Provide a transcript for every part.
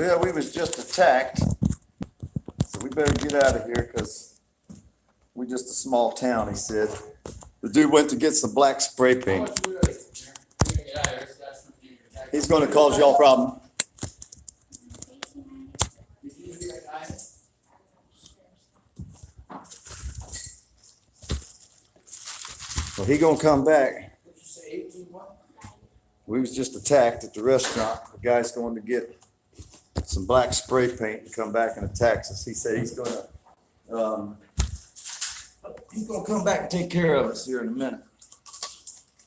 Well, we was just attacked, so we better get out of here because we're just a small town, he said. The dude went to get some black spray paint. He's gonna cause y'all problem. Well, he gonna come back. We was just attacked at the restaurant. The guy's going to get some black spray paint and come back and attack us. He said he's gonna, um, he's gonna come back and take care of us here in a minute.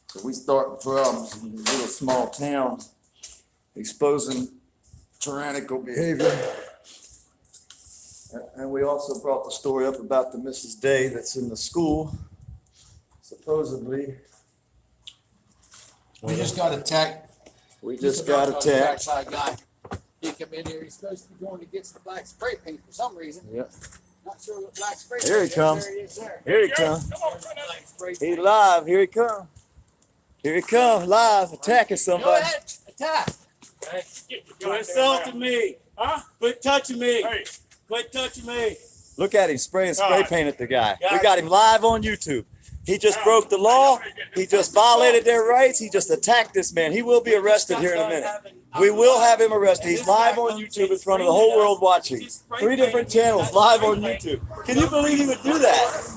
So we start problems in this little small town, exposing tyrannical behavior. And we also brought the story up about the Mrs. Day that's in the school. Supposedly, We just got attacked. we just got attacked. By a guy. He come in here, he's supposed to be going to get some black spray paint for some reason. Yep. Not sure what black spray. Here he paint comes. There he is there. Here he comes. Black spray He live. Here he come. Here he come, live, attacking somebody. Go ahead, attack. Quit insulting me. Huh? Quit touching me. Hey, Quit touching me. Look at him spraying spray God. paint at the guy. We got him live on YouTube. He just broke the law. He just just violated their rights. He just attacked this man. He will be arrested here in a minute. We will have him arrested. He's live on YouTube in front of the whole world watching. Three different channels live on YouTube. Can you believe he would do that?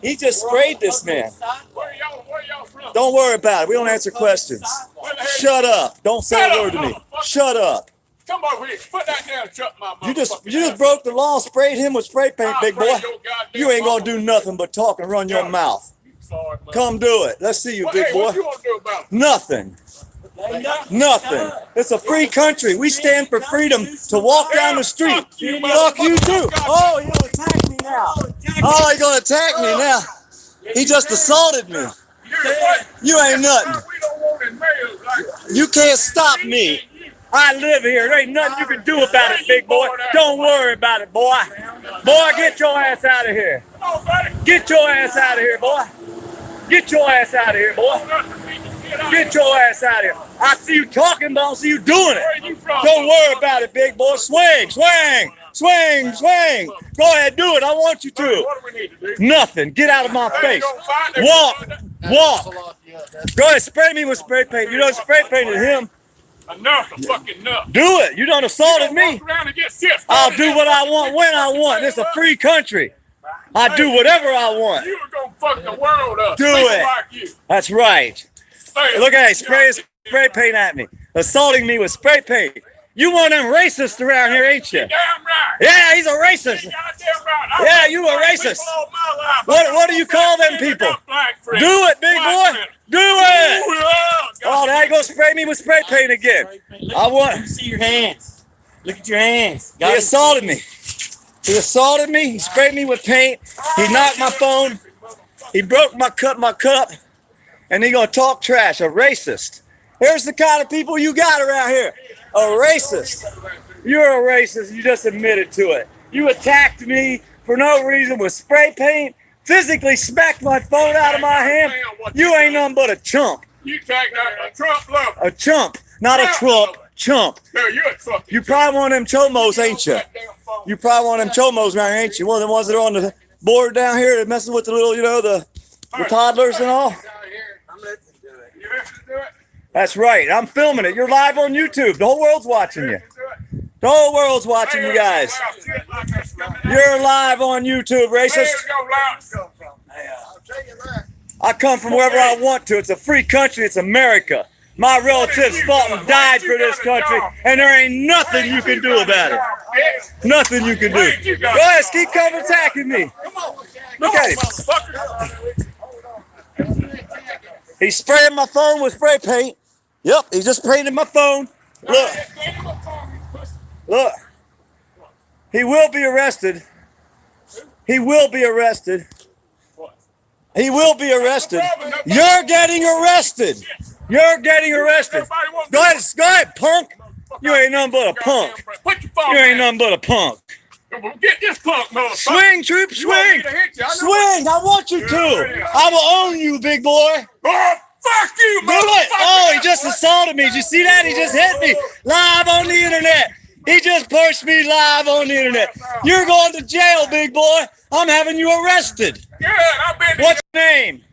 He just sprayed this man. Where y'all, where y'all from? Don't worry about it. We don't answer questions. Where the hell Shut up. Don't say a word to me. Shut up. Come over here. Put that down and shut my mouth. You just you just broke the law, sprayed him with spray paint, big boy. You ain't gonna do nothing but talk and run your mouth. Come do it. Let's see you, big boy. what you want to do about it? Nothing. Nothing. It's a free country. We stand for freedom to walk down the street. Fuck you, Fuck you too. Oh, he'll attack me now. Oh, he gonna attack me now. He just assaulted me. You ain't nothing. You can't stop me. I live here. There ain't nothing you can do about it, big boy. Don't worry about it, boy. Boy, get your ass out of here. Get your ass out of here, boy. Get your ass out of here, boy. Get your ass out of here. I see you talking, but I don't see you doing Where it. you from? Don't worry about it, big boy. Swing, swing, swing, swing. Go ahead, do it. I want you to. What do we need to do? Nothing. Get out of my face. gonna find it. Walk, walk. Pull off, yeah, that's- Go ahead, spray me with spray paint. You done spray painted him. Enough fucking enough. Do it. You done assaulted me. Walk around and get shit I'll do what I want when I want. It's a free country. I do whatever I want. You were gonna fuck the world up. Do it. That's right. Hey, Look at it, spray spray paint at me, assaulting me with spray paint. You one of them racists around here, ain't you? Damn right. Yeah, he's a racist. Goddamn right. Yeah, you a racist. people all my life. What- what do you call them people? got black friends. Do it, big Black boy. friends. Do it. Ooh, yeah. Oh, now you gonna spray me with spray paint again. I want. To see your hands. Look at your hands. He assaulted me. He assaulted me. He sprayed me with paint. He knocked my phone. He broke my cup, my cup, and he gonna talk trash. A racist. Here's the kind of people you got around here. A racist. You're a racist. You just admitted to it. You attacked me for no reason with spray paint. Physically smacked my phone out of my hand. You ain't nothing but a chump. You take that a Trump lover. A chump, not a Trump. Chump. No, you're a fucking. You probably one of them chomos, ain't you? That damn phone. You probably one of them chomos around, here, ain't you? One of the ones that are on the board down here that messes with the little, you know, the, the toddlers and all. Down here. I'm listening to it. You listen to it? That's right. I'm filming it. You're live on YouTube. The whole world's watching you. The whole world's watching you guys. You're live on YouTube, racist. I come from wherever I want to. It's a free country. It's America. My relatives fought and died for this country, and there ain't nothing you can do about it. Nothing you can do. Ahead, keep coming attacking me. Look at him. He's spraying my phone with spray paint. Yep, he just painted my phone. Look, look. He will be arrested. He will be arrested. He will be arrested. You're getting arrested. You're getting arrested. Go ahead, go ahead, punk. You ain't nothing but a punk. You ain't nothing but a punk. Get this punk motherfucker. Swing, troop, You swing. hit you? I Swing. I want you to. I will own you, big boy. Oh, Fuck you, Do it! Oh, he just assaulted me. Did you see that? He just hit me live on the internet. He just punched me live on the internet. You're going to jail, big boy. I'm having you arrested. Good, I've been What's your name?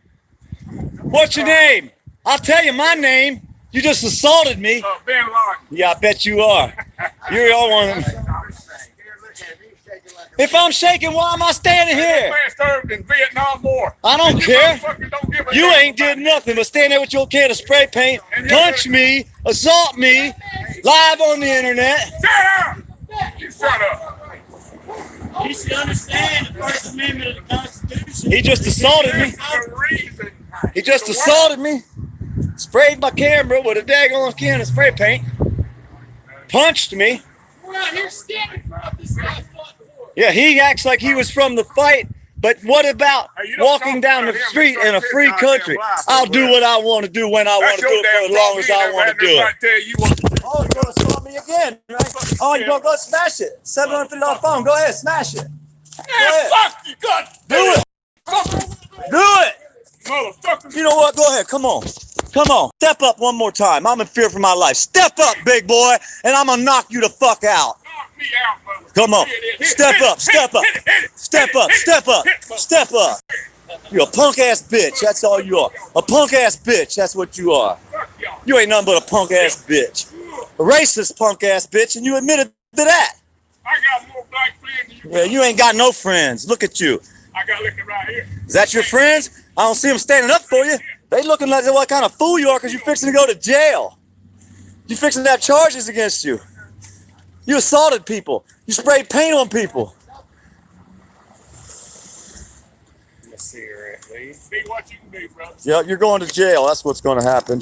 What's your name? I'll tell you my name. You just assaulted me. uh, Laden. Yeah, I bet you are. You're all one of them. If I'm shaking, why am I standing here? Man served in Vietnam War. I don't You care. don't give a You ain't about did nothing but stand there with your can of spray paint, And punch me, assault me, live on the internet. Shut up! You shut up. You should understand the First Amendment of the Constitution. He just assaulted me. That's the reason. He just assaulted me, sprayed my camera with a daggone can of spray paint, punched me. We're out here standing for this guy fought for. Yeah, he acts like he was from the fight. But what about Hey, you don't walking down the street in a free country? life, I'll bro. do what I want to do when I want to do it for as long as I want to do it. you what. Oh, you're gonna assault me again, right? Oh, you're gonna go smash it. Seven hundred fifty dollar phone. Go ahead, smash it. Man, fuck you, God. Do it. Do it. Motherfucker. You know what? Go ahead. Come on. Come on. Step up one more time. I'm in fear for my life. Step up, big boy, and I'm gonna knock you the fuck out. Out. Come on. Step up, step up. Step up, step up, step up. You're a punk ass bitch. That's all you are. A punk ass bitch. That's what you are. You ain't nothing but a punk ass bitch. A racist punk ass bitch, and you admitted to that. I got more black friends than you. Yeah, you ain't got no friends. Look at you. I got looking right here. Is that your friends? I don't see them standing up for you. They looking like what kind of fool you are because you fixing to go to jail. You fixing to have charges against you. You assaulted people. You sprayed paint on people. cigarette. Be what you can be, brother. Yeah, you're going to jail. That's what's going to happen.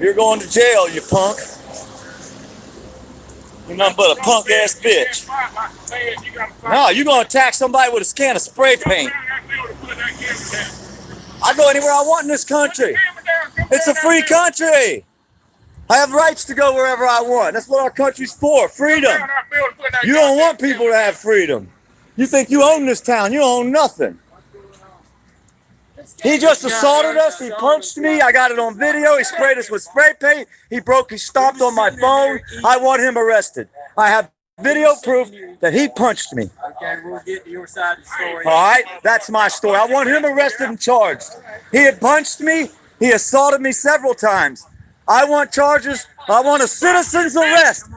You're going to jail, you punk. You're nothing but a punk ass bitch. No, you're going to attack somebody with a can of spray paint. I go anywhere I want in this country. It's a free country. I have rights to go wherever I want. That's what our country's for freedom. You don't want people to have freedom. You think you own this town. You own nothing. He just assaulted us. He punched me. I got it on video. He sprayed us with spray paint. He broke, he stomped on my phone. I want him arrested. I have video proof that he punched me. Okay, we'll get to your side of the story. All right, that's my story. I want him arrested and charged. He had punched me. He assaulted me several times. I want charges. I want a citizen's arrest.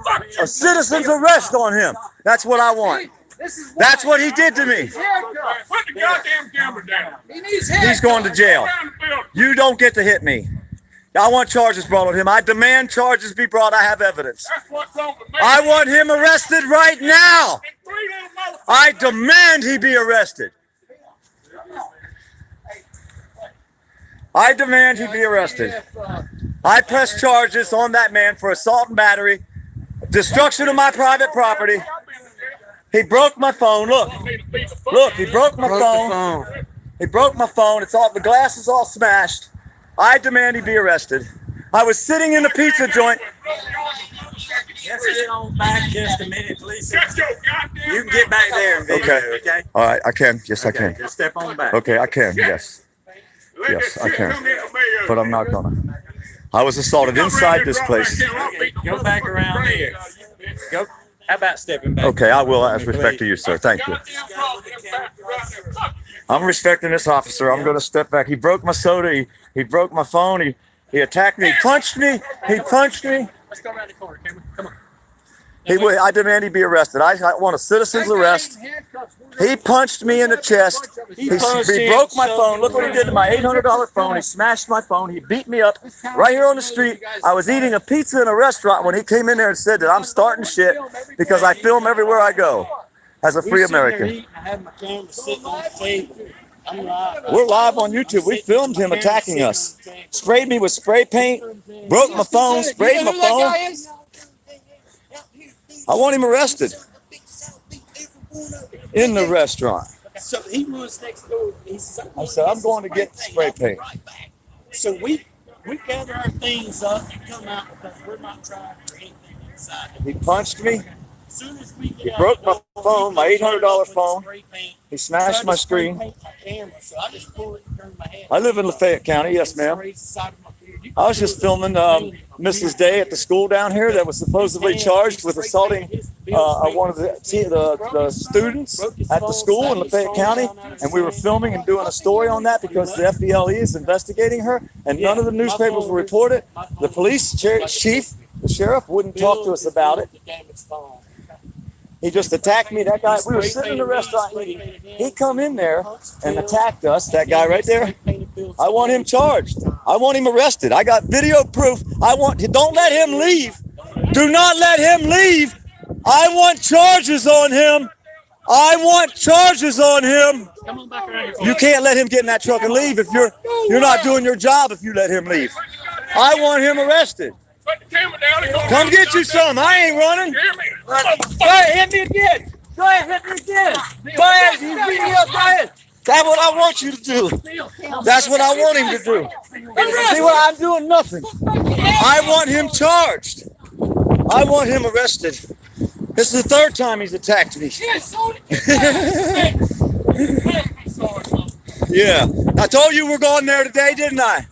A citizen's arrest on him. That's what I want. This is That's what he did to me. Put the goddamn camera down. He needs He's going to jail. Around the building. You don't get to hit me. I want charges brought on him. I demand charges be brought. I have evidence. That's what's wrong with. I want him arrested right now. And three little motherfuckers. I demand he be arrested. I demand he be arrested. I press charges on that man for assault and battery, destruction of my private property. He broke my phone. Look, look, he broke my phone. He broke my phone. It's all the glass is all smashed. I demand he be arrested. I was sitting in the pizza joint. Let's get on back just a minute, please. Shut your You can get back there and video, Okay. okay? All right, I can. Yes, I can. just step on back. Okay, I can. Yes, Yes, I can. come into me, uh, but I'm not gonna. I was assaulted inside this place. Go back around here. Go. How about stepping back? Okay, I will. As respect to you, sir. Thank you. I'm respecting this officer. I'm going to step back. He broke my soda. He, he broke my phone. He he attacked me. He punched me. He punched me. Let's go around the corner, Cameron. Come on. He I demand he be arrested. I, I want a citizen's arrest. He punched me in the chest. He, he broke my phone. Look what he did to my $800 phone. He smashed my phone. He beat me up right here on the street. I was eating a pizza in a restaurant when he came in there and said that I'm starting shit because I film everywhere I go as a free American. I have my camera sitting on the table. I'm live. We're live on YouTube. We filmed him attacking us. Sprayed me with spray paint, broke my phone, sprayed my phone. I want him arrested in the restaurant. So he was next door. He says, I said, I'm going to get spray paint. So we we gather our things up and come out because we're not trying for anything inside. He punched me. Soon as we get he broke my phone, my $800 phone. He smashed my screen. I, live in Lafayette County, yes, ma'am. I was just filming um, Mrs. Day at the school down here that was supposedly charged with assaulting uh, uh one of the, the, the students at the school in Lafayette County. And we were filming and doing a story on that because the FDLE is investigating her and none of the newspapers will report it. The police chief, the sheriff, wouldn't talk to us about it the damaged phone. He just attacked me. That guy, we were sitting in the restaurant eating. He come in there and attacked us. That guy right there. spray painted Bill's I want him charged. I want him arrested. I got video proof. I want. Don't let him leave. Do not let him leave. I want charges on him. I want charges on him. Come on back around here. You can't let him get in that truck and leave if you're you're not doing your job if you let him leave. I want him arrested. Put the camera down and go. Come get you some. I ain't running. Hear me? Go ahead, hit me again. Go ahead, hit me again. Go ahead, you beat me up. Go ahead. That's what I want you to do. That's what I want him to do. See what I'm doing? Nothing. I want him charged. I want him arrested. This is the third time he's attacked me. Yeah. I told you we're going there today, didn't I?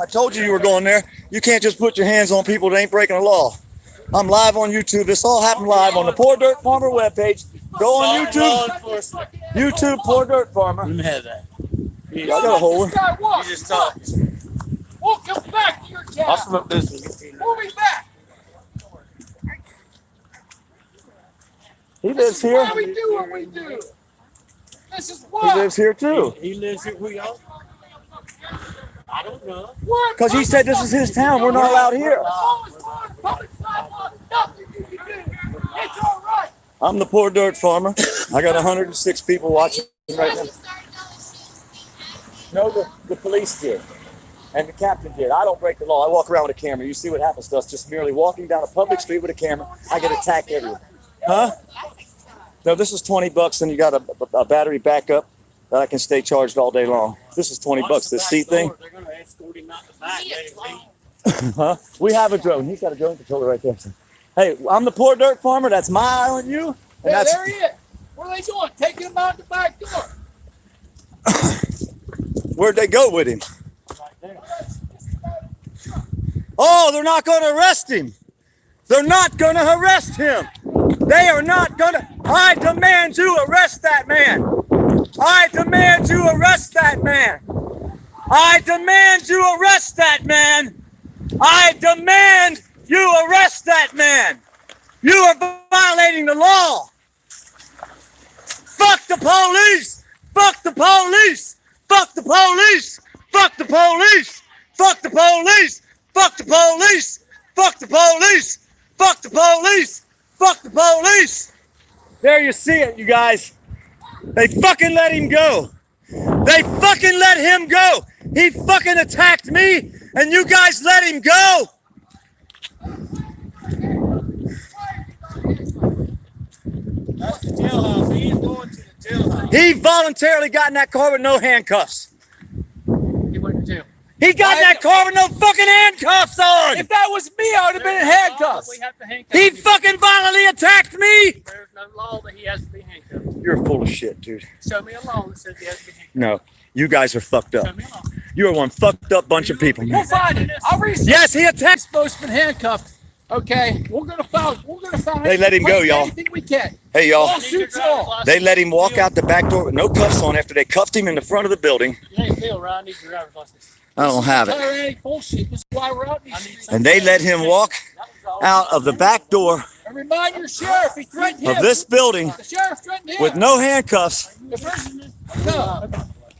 I told you you were going there. You can't just put your hands on people that ain't breaking the law. I'm live on YouTube. This all happened live on the Poor Dirt Farmer webpage. Go on YouTube. YouTube Poor Dirt Farmer. Let me have that. I got a hold. This guy walk. just talk. Walk him back to your I'll smoke this one. Move him back. He lives here. Why we do what we do. This is why. He lives here too. He lives here. Who y'all? I don't know. What? Because he said this is his town. We're not allowed here. Always on public sidewalk. Nothing you can do. It's all right. I'm the Poor Dirt Farmer. I got 106 people watching right now. No, the, the police did. And the captain did. I don't break the law. I walk around with a camera. You see what happens to us. Just merely walking down a public street with a camera, I get attacked everywhere. Huh? No, this is 20 bucks and you got a, a battery backup that I can stay charged all day long. This is 20 bucks. This seat thing. They're gonna escort him out the back. let him. Huh? We have a drone. He's got a drone controller right there. Hey, I'm the Poor Dirt Farmer. That's my island, you. And Yeah, that's there he is. What are they doing? Taking him out the back door. where'd they go with him? Right there. Oh, they're not going to arrest him. They're not going to arrest him. They are not going to. I demand you arrest that man. I demand you arrest that man. I demand you arrest that man. I demand you arrest that man. You are violating the law. Fuck the police. Fuck the police. Fuck the police. Fuck the police. Fuck the police. Fuck the police. Fuck the police. Fuck the police. Fuck the police. There you see it, you guys. They fucking let him go. They fucking let him go. He fucking attacked me, and you guys let him go. That's the jailhouse. He going to the jailhouse. He voluntarily got in that car with no handcuffs. He went to jail. He got in that car with no fucking handcuffs on. If that was me, I would have been in handcuffs. We have to handcuff He him. fucking violently attacked me. There's no law that he has to be handcuffed. You're full of shit, dude. Show me a law that says he has to be handcuffed. No, you guys are fucked Show up. me a. You are one fucked up bunch of people, We'll find it. I'll research. Yes, he attacked. supposed to be handcuffed. Okay, we're gonna find. We're gonna find. They let him go, y'all. Anything we can. Hey, y'all. All suits all. They let him walk out the back door with no cuffs on after they cuffed him in the front of the building. Hey, Bill, right? I need your driver's license. I don't have it. Tyrannic bullshit. This is why we're out these streets. And they let him walk That was all. out of the back door And remind your sheriff, he threatened him. of this building The sheriff threatened him. with no handcuffs. The person, no.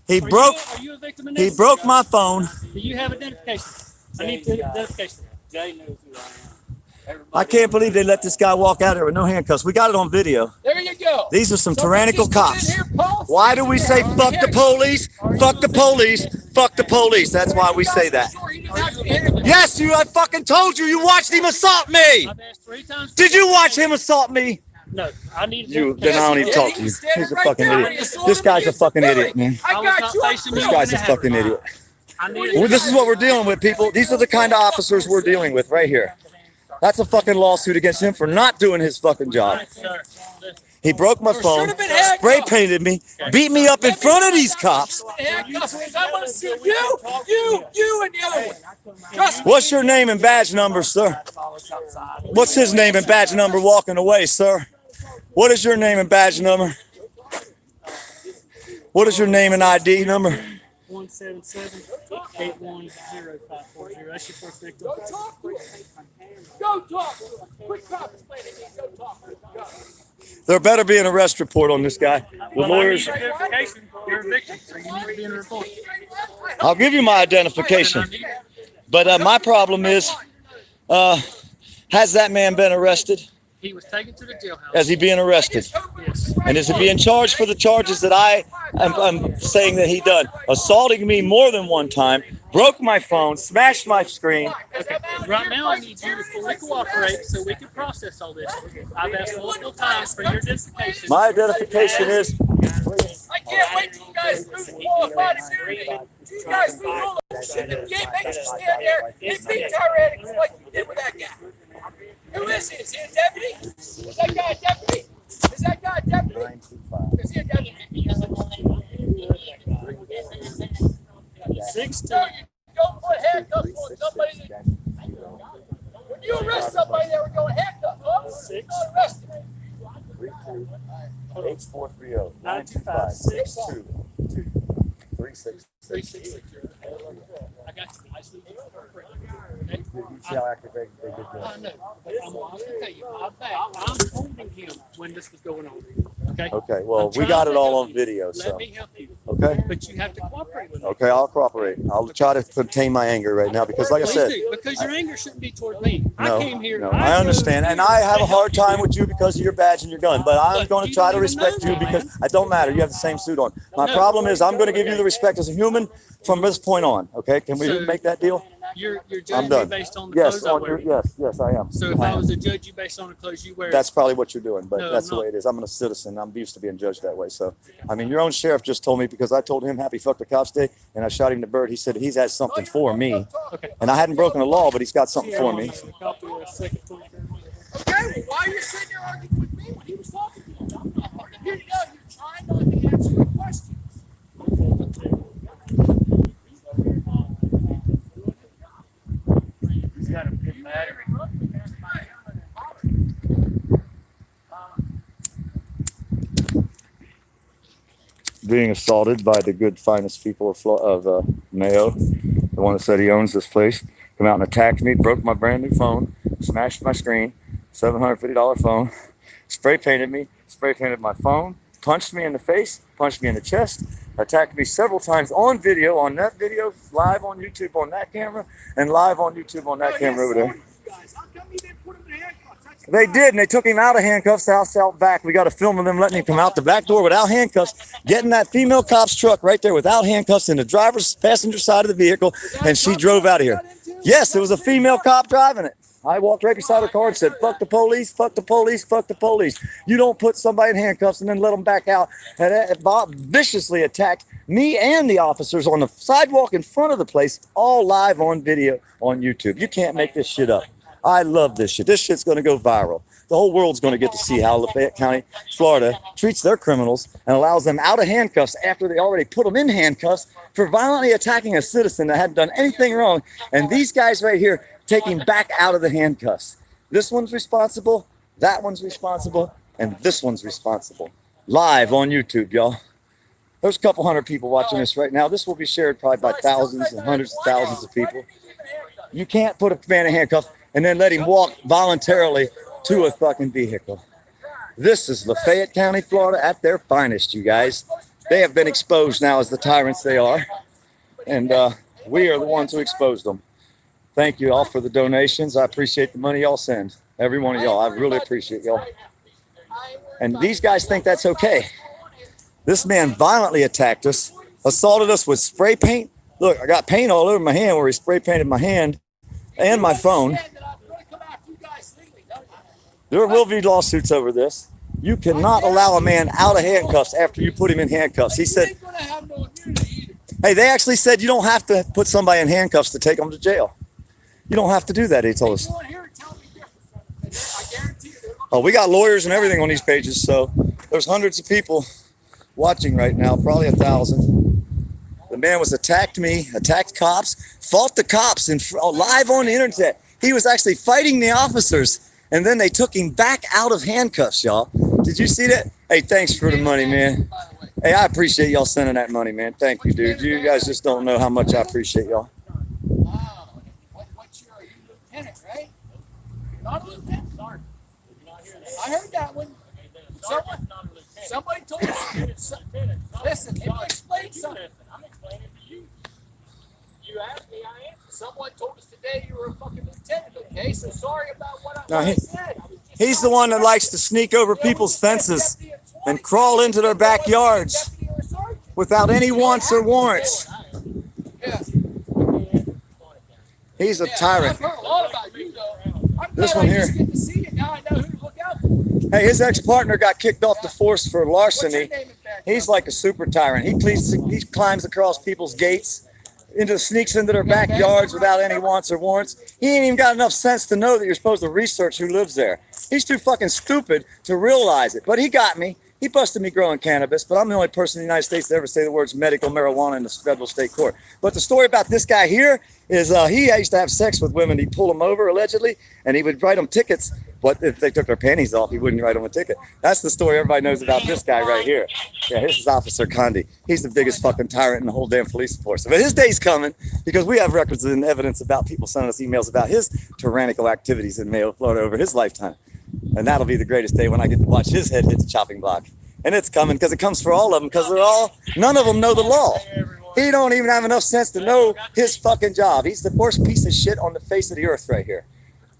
He Are you- broke. Are you a victim in He broke my phone. Do you have identification? I need the identification. Jay knows who I am. I can't believe they let this guy walk out there with no handcuffs. We got it on video. There you go. These are some Somebody tyrannical just get in cops. here, Why do we say fuck the police? Fuck the police. Fuck the police. That's why we say that. Sure he didn't have to hit him. Yes, you. I fucking told you. You watched him assault me. Three times. Did you watch him assault me? No, I need You. Then I don't even Yes, talk to you. He's a fucking idiot. This guy's a fucking idiot, man. I I got you. facing on you. This guy's a fucking idiot. Well, this is what we're dealing with, people. These are the kind of officers we're dealing with right here. That's a fucking lawsuit against him for not doing his fucking job. He broke my phone, should've been handcuffed. spray painted me, beat me up in front of these cops. Handcuffs, 'cause I want to see you, you, you, and the other one. What's your name and badge number, sir? What's his name and badge number walking away, sir? What is your name and badge number? What is your name and ID number? One seven seven eight one zero five four zero. That's your first victim. Go talk to him. Go talk. Quit contemplating. Go talk. Go. There better be an arrest report on this guy. The Well, I lawyers, need your identification. You're a victim, so you need to be in a report. I'll give you my identification. But uh, my problem is, uh, has that man been arrested? He was taken to the jailhouse. Is he being arrested? Yes. And is he being charged for the charges that I am I'm saying that he done? Assaulting me more than one time, broke my phone, smashed my screen. Okay. Right now, I need you to fully cooperate so we can process all this. I've asked multiple times for your identification. My identification is I can't wait till you guys lose qualified immunity. You guys lose all the shit that game makes you stand there and be tyrannical like you did with that guy. Who is he? Is he a deputy? Is that guy a deputy? Is that guy a deputy? Is he a deputy? Six two. No, don't put handcuffs on somebody. When you arrest somebody, they were going handcuffs. Huh? Six. Not arrested. H four three zero Nine two five six two three six. three six six. I got you. I see you. See how activated they did I know. But I'm, I'm gonna tell you, I'm back. I'm holding him when this was going on. Okay. Okay, well, I'm we got it all help on you. video, Let so, me help you, okay? but you have to cooperate with me. Okay, I'll cooperate. I'll try to contain my anger right now because like I Please said, do, because your anger shouldn't be toward me. no, I came here. no, I understand. And I have a hard time with you because of your badge and your gun, but I'm Look, going to you try to don't even respect you because man. it don't matter. You have the same suit on. My No. problem is I'm going to give you the respect as a human from this point on. Okay, can we So- make that deal? You're, you're judging me based on the Yes, clothes I on wear. your, yes, yes, I am. So if I I was to judge you based on the clothes you wear, That's probably what you're doing, but No, that's the way it is. I'm a citizen. I'm used to being judged that way. So, I mean, your own sheriff just told me because I told him happy fuck the cops day and I shot him the bird. He said he's had oh, something for me. Okay. And I hadn't broken the law, but he's got something for me. Copy of the second one. Okay, well, why are you sitting there arguing with me when he was talking to you? I'm not arguing. Here you go. You're trying not to answer the questions. Being assaulted by the good, finest people of, of uh, Mayo, the one that said he owns this place, come out and attacked me, broke my brand new phone, smashed my screen, $750 phone, spray painted me, spray painted my phone, punched me in the face, punched me in the chest, attacked me several times on video, on that video, live on YouTube on that camera, and live on YouTube on that camera over there. Guys, how come you didn't put him in handcuffs? That's They did, and they took him out of handcuffs, house out back. We got a film of them letting him come out the back door without handcuffs, getting that female cop's truck right there without handcuffs in the driver's passenger side of the vehicle, and she drove out of here. Yes, it was a female cop driving it. I walked right beside her car and said, "Fuck the police! Fuck the police! Fuck the police! You don't put somebody in handcuffs and then let them back out." And Bob viciously attacked me and the officers on the sidewalk in front of the place, all live on video on YouTube. You can't make this shit up. I love this shit. This shit's going to go viral. The whole world's going to get to see how Lafayette County, Florida, treats their criminals and allows them out of handcuffs after they already put them in handcuffs for violently attacking a citizen that hadn't done anything wrong. And these guys right here him back out of the handcuffs. This one's responsible, that one's responsible, and this one's responsible. Live on YouTube, y'all. There's a couple hundred people watching this right now. This will be shared probably by thousands and hundreds of thousands of people. You can't put a man in handcuffs and then let him walk voluntarily to a fucking vehicle. This is Lafayette County, Florida at their finest, you guys. They have been exposed now as the tyrants they are. And uh, we are the ones who exposed them. Thank you all for the donations. I appreciate the money y'all send. Every one of y'all. I really appreciate y'all. And these guys think that's okay. This man violently attacked us, assaulted us with spray paint. Look, I got paint all over my hand where he spray painted my hand and my phone. There will be lawsuits over this. You cannot allow a man out of handcuffs after you put him in handcuffs. He said, hey, they actually said you don't have to put somebody in handcuffs to take them to jail. You don't have to do that, he told us. Oh, we got lawyers and everything on these pages, so there's hundreds of people watching right now, probably a thousand. The man was attacked me, attacked cops, fought the cops in fr- oh, live on the internet. He was actually fighting the officers, and then they took him back out of handcuffs, y'all. Did you see that? Hey, thanks for the money, man. By the way. Hey, I appreciate y'all sending that money, man. Thank you, dude. You guys just don't know how much I appreciate y'all. Wow. What, what's your, you lieutenant, right? Not a lieutenant? Sergeant. Did you not hear that? I heard that one. Someone, not a lieutenant. somebody told us. Listen, let me explain something. I'm explaining to you. You asked me, I answered. Someone told us today you were a fucking lieutenant, okay? So sorry about what I, what I said. I He's the one that likes to sneak over people's fences and crawl into their backyards Deputy or sergeant. without any wants or warrants. He's a tyrant. I've heard a lot about you, though. I'm This one I here. get to see you. Now I know who to look out for. Hey, his ex-partner got kicked off the force for larceny. name in back? He's like a super tyrant. He pleads, he climbs across people's gates, into sneaks into their backyards without any wants or warrants. He ain't even got enough sense to know that you're supposed to research who lives there. He's too fucking stupid to realize it. But he got me. He busted me growing cannabis, but I'm the only person in the United States to ever say the words medical marijuana in the federal state court. But the story about this guy here is uh, he used to have sex with women. He'd pull them over allegedly, and he would write them tickets. But if they took their panties off, he wouldn't write them a ticket. That's the story everybody knows about this guy right here. Yeah, this is Officer Condi. He's the biggest fucking tyrant in the whole damn police force. But his day's coming because we have records and evidence about people sending us emails about his tyrannical activities in Mayo, Florida over his lifetime. And that'll be the greatest day when I get to watch his head hit the chopping block. And it's coming because it comes for all of them because they're all, none of them know the law. He don't even have enough sense to know his fucking job. He's the worst piece of shit on the face of the earth right here.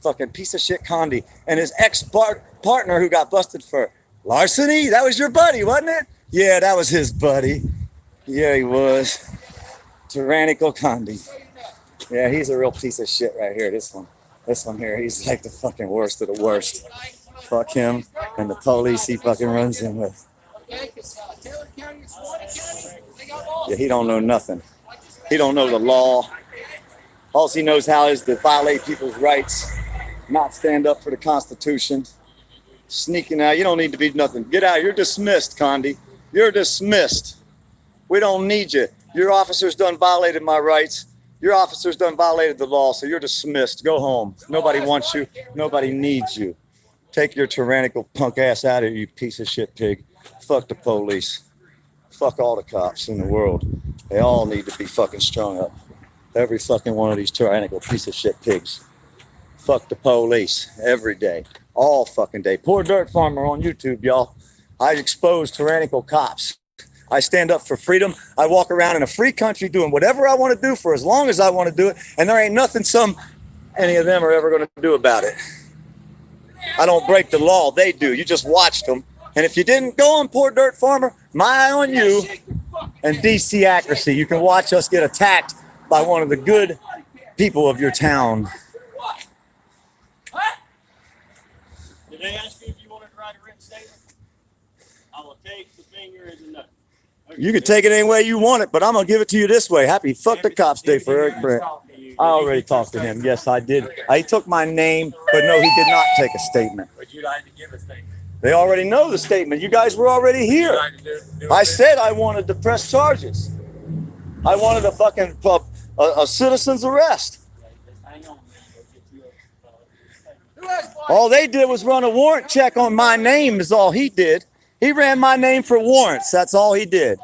Fucking piece of shit Condi. And his ex partner who got busted for larceny, that was your buddy, wasn't it? Yeah, that was his buddy. Yeah, he was. Tyrannical Condi. Yeah, he's a real piece of shit right here. This one. This one here, he's like the fucking worst of the worst. Fuck him and the police he fucking runs in with. Yeah, he don't know nothing. He don't know the law. All he knows how is to violate people's rights, not stand up for the Constitution, sneaking out. You don't need to be nothing. Get out. You're dismissed, Condi. You're dismissed. We don't need you. Your officers done violated my rights. Your officers done violated the law, so you're dismissed. Go home. Nobody wants you. Nobody needs you. Take your tyrannical punk ass out of here, you piece of shit pig. Fuck the police. Fuck all the cops in the world. They all need to be fucking strung up. Every fucking one of these tyrannical piece of shit pigs. Fuck the police every day. All fucking day. Poor dirt farmer on YouTube, y'all. I expose tyrannical cops. I stand up for freedom. I walk around in a free country doing whatever I want to do for as long as I want to do it. And there ain't nothing some any of them are ever going to do about it. I don't break the law. They do. You just watched them. And if you didn't go on Poor Dirt Farmer, my eye on you and DC accuracy. You can watch us get attacked by one of the good people of your town. Did they ask you if you wanted to write a written statement? I will take the finger as a no. Okay. You can take it any way you want it, but I'm gonna give it to you this way. Happy fuck the cops day for Eric Brent. I already talked to him. Yes, I did. I took my name, but no, he did not take a statement. But you like to give a statement. They already know the statement. You guys were already here. I said I wanted to press charges. I wanted a fucking uh, a, a citizen's arrest. All they did was run a warrant check on my name. Is all he did. He ran my name for warrants. That's all he did.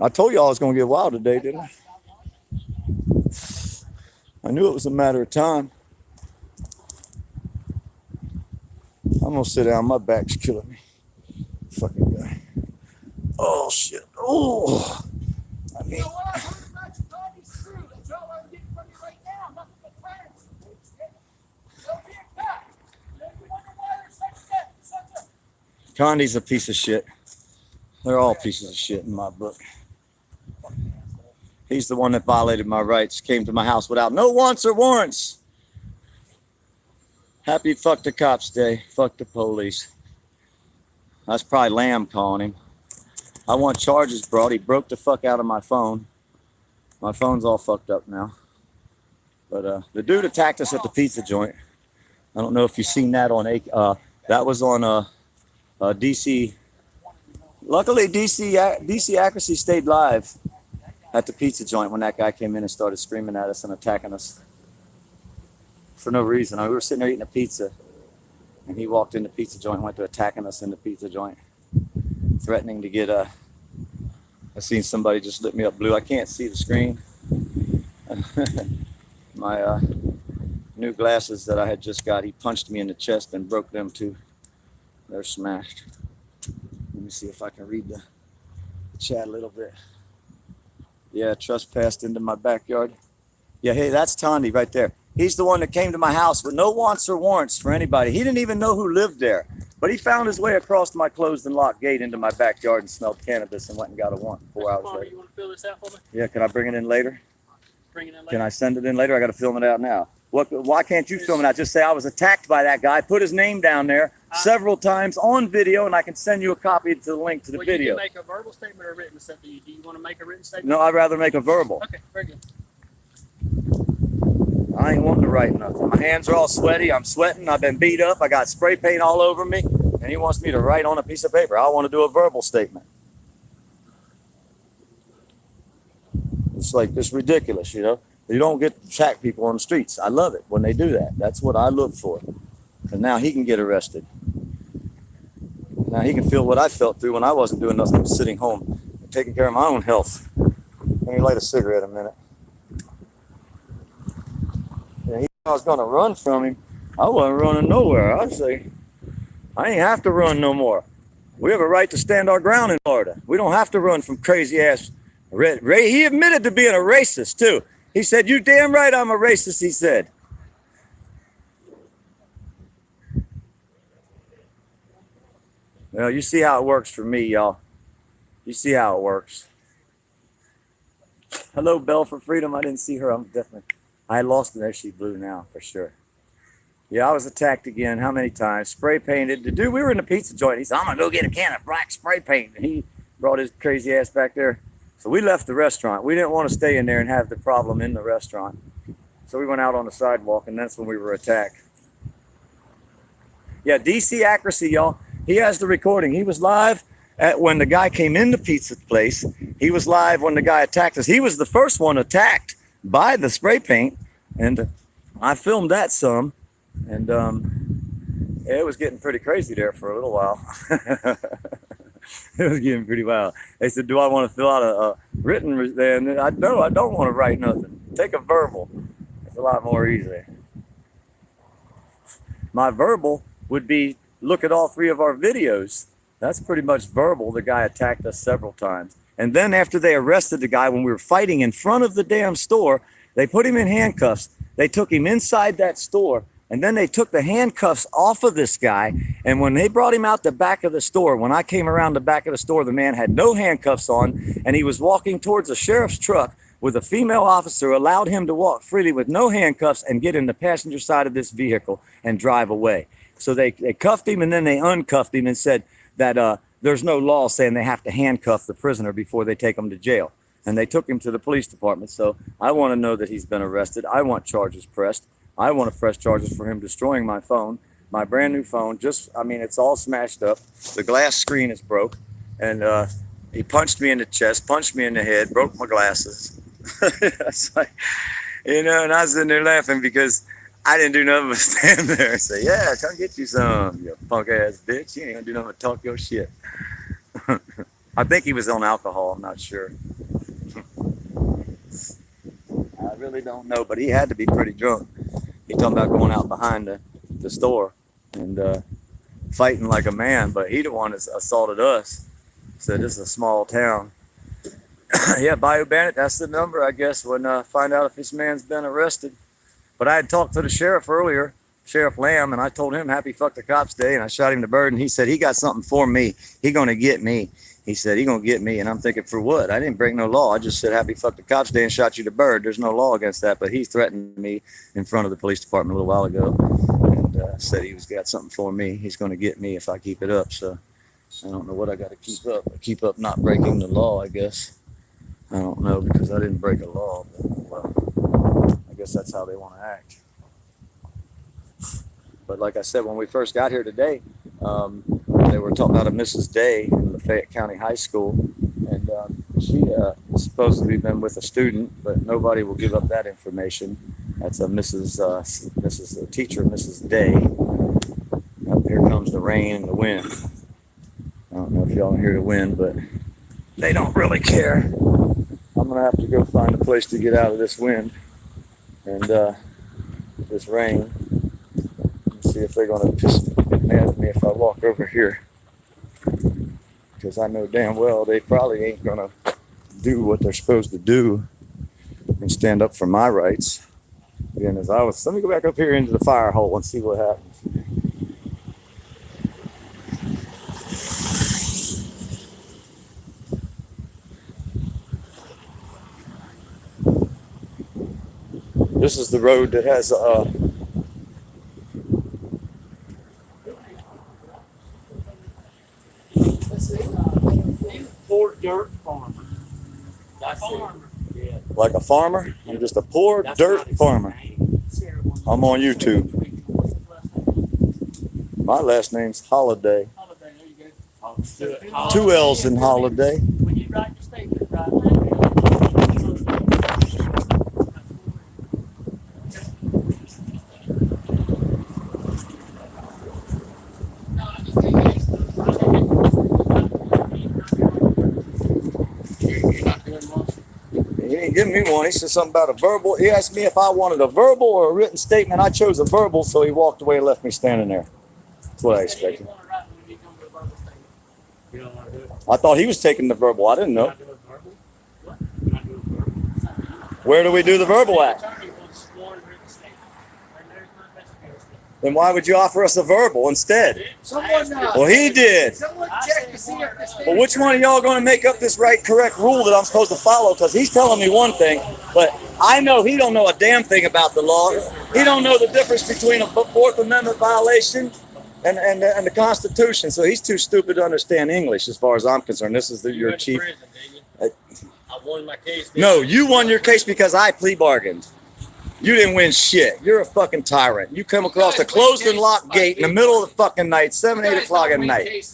I told you all I was gonna get wild today, didn't I? I knew it was a matter of time. I'm gonna sit down. My back's killing me. Fucking guy. Oh shit. Oh. I mean, know what I heard about your body's true. That's all I'm getting from you right now. Nothing but tyrants. Don't be a cop. You wonder why there's such a, such a Condi's a piece of shit. They're all pieces of shit in my book. He's the one that violated my rights, came to my house without no wants or warrants. Happy fuck the cops day. Fuck the police. That's probably Lamb calling him. I want charges brought. He broke the fuck out of my phone. My phone's all fucked up now. But uh, the dude attacked us at the pizza joint. I don't know if you've seen that on a. Uh, that was on uh, uh, DC. Luckily, DC DC accuracy stayed live at the pizza joint when that guy came in and started screaming at us and attacking us for no reason. I mean, we were sitting there eating a pizza, and he walked in the pizza joint went to attacking us in the pizza joint, threatening to get Uh, I seen somebody just lit me up blue. I can't see the screen. My uh, new glasses that I had just got, he punched me in the chest and broke them too. They're smashed. Let me see if I can read the, the chat a little bit. Yeah, trespassed into my backyard. Yeah, hey, that's Tondi right there. He's the one that came to my house with no wants or warrants for anybody. He didn't even know who lived there. But he found his way across my closed and locked gate into my backyard and smelled cannabis and went and got a warrant four Mr. hours later. you want to fill this out for me? Yeah, can I bring it in later? Bring it in later. Can I send it in later? I got to film it out now. What? Why can't you film it out? Just say I was attacked by that guy. Put his name down there several times on video, and I can send you a copy to the link to the well, you video. can make a verbal statement or a written statement. Do you want to make a written statement? No, I'd rather make a verbal. Okay, very good. I ain't wanting to write nothing. My hands are all sweaty. I'm sweating. I've been beat up. I got spray paint all over me, and he wants me to write on a piece of paper. I want to do a verbal statement. It's like it's ridiculous, you know. You don't get to attack people on the streets. I love it when they do that. That's what I look for. And now he can get arrested. Now he can feel what I felt through when I wasn't doing nothing, but sitting home, taking care of my own health. Let me light a cigarette a minute. Yeah, he I was gonna run from him. I wasn't running nowhere. I'd say I ain't have to run no more. We have a right to stand our ground in Florida. We don't have to run from crazy ass red. Ray, he admitted to being a racist too. He said, "You damn right, I'm a racist." He said. Well, you see how it works for me, y'all. You see how it works. Hello, Bell for Freedom. I didn't see her. I'm definitely. I lost it. There she blew now for sure. Yeah, I was attacked again. How many times? Spray painted. The dude, we were in a pizza joint. He said, I'm going to go get a can of black spray paint. And he brought his crazy ass back there. So we left the restaurant. We didn't want to stay in there and have the problem in the restaurant. So we went out on the sidewalk, and that's when we were attacked. Yeah, DC accuracy, y'all. He has the recording. He was live at when the guy came in the pizza place. He was live when the guy attacked us. He was the first one attacked by the spray paint, and I filmed that some, and um, it was getting pretty crazy there for a little while. it was getting pretty wild. They said, "Do I want to fill out a, a written?" re-" Then I no, I don't want to write nothing. Take a verbal. It's a lot more easy. My verbal would be look at all three of our videos. That's pretty much verbal. The guy attacked us several times. And then after they arrested the guy when we were fighting in front of the damn store, they put him in handcuffs. They took him inside that store and then they took the handcuffs off of this guy. And when they brought him out the back of the store, when I came around the back of the store, the man had no handcuffs on and he was walking towards a sheriff's truck with a female officer allowed him to walk freely with no handcuffs and get in the passenger side of this vehicle and drive away. So they, they cuffed him and then they uncuffed him and said that uh, there's no law saying they have to handcuff the prisoner before they take him to jail. And they took him to the police department. So I want to know that he's been arrested. I want charges pressed. I want to press charges for him destroying my phone, my brand new phone. Just, I mean, it's all smashed up. The glass screen is broke. And uh, he punched me in the chest, punched me in the head, broke my glasses. like, you know, and I was in there laughing because I didn't do nothing but stand there and say, "Yeah, come get you some, you punk ass bitch. You ain't gonna do nothing but talk your shit." I think he was on alcohol. I'm not sure. I really don't know, but he had to be pretty drunk. He talking about going out behind the, the store and uh, fighting like a man, but he the one that assaulted us. Said this is a small town. yeah, Bayou Bandit. That's the number, I guess. When uh, find out if this man's been arrested. But I had talked to the sheriff earlier, Sheriff Lamb, and I told him happy fuck the cops day, and I shot him the bird, and he said he got something for me. He gonna get me. He said he gonna get me, and I'm thinking for what? I didn't break no law. I just said happy fuck the cops day and shot you the bird. There's no law against that, but he threatened me in front of the police department a little while ago, and uh, said he was got something for me. He's gonna get me if I keep it up. So I don't know what I got to keep up. I keep up not breaking the law, I guess. I don't know because I didn't break a law. But, well, guess that's how they want to act. But like I said, when we first got here today, um, they were talking about a Mrs. Day in Lafayette County High School, and um, she uh, supposedly been with a student, but nobody will give up that information. That's a Mrs. Uh, Mrs. Teacher, Mrs. Day. Up here comes the rain and the wind. I don't know if y'all hear the wind, but they don't really care. I'm gonna have to go find a place to get out of this wind and uh, this rain. and See if they're gonna piss get mad at me if I walk over here. Because I know damn well they probably ain't gonna do what they're supposed to do and stand up for my rights. Again, as I was, let me go back up here into the fire hole and see what happens. This is the road that has uh Poor dirt farmer. Farmer. Yeah. like a farmer. I'm just a poor dirt farmer. I'm on YouTube. My last name's Holiday. Holiday, there you go. Two L's in Holiday. When you write your statement, right? He didn't said something about a verbal. He asked me if I wanted a verbal or a written statement. I chose a verbal, so he walked away and left me standing there. That's what I expected. I thought he was taking the verbal. I didn't know. Where do we do the verbal at? Attorney wants sworn written statement. And there's my investigator. Then why would you offer us a verbal instead? Someone, uh, Well, he did. someone check to see if this thing. Well, which one of y'all going to make up this right, correct rule that I'm supposed to follow? Because he's telling me one thing, but I know he don't know a damn thing about the law. He don't know the difference between a Fourth Amendment violation and and, and the Constitution. So he's too stupid to understand English, as far as I'm concerned. This is the, your chief. prison, didn't? I won my case. didn't No, you won your case because I plea bargained. You didn't win shit. You're a fucking tyrant. You come across a closed and locked gate in the middle of the fucking night, seven, eight o'clock at night.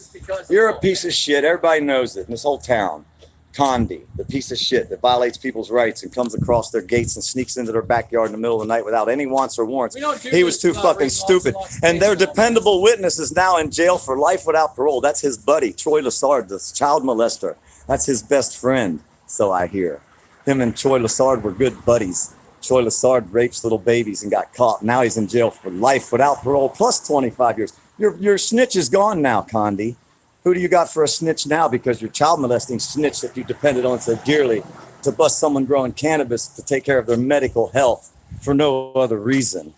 You're a piece of shit. Everybody knows it in this whole town. Condi, the piece of shit that violates people's rights and comes across their gates and sneaks into their backyard in the middle of the night without any wants or warrants. He was too fucking stupid. And their dependable witness is now in jail for life without parole. That's his buddy, Troy Lassard, the child molester. That's his best friend, so I hear. Him and Troy Lassard were good buddies. Troy Lassard rapes little babies and got caught. Now he's in jail for life without parole, plus 25 years. Your, your snitch is gone now, Condi. Who do you got for a snitch now? Because your child molesting snitch that you depended on so dearly to bust someone growing cannabis to take care of their medical health for no other reason.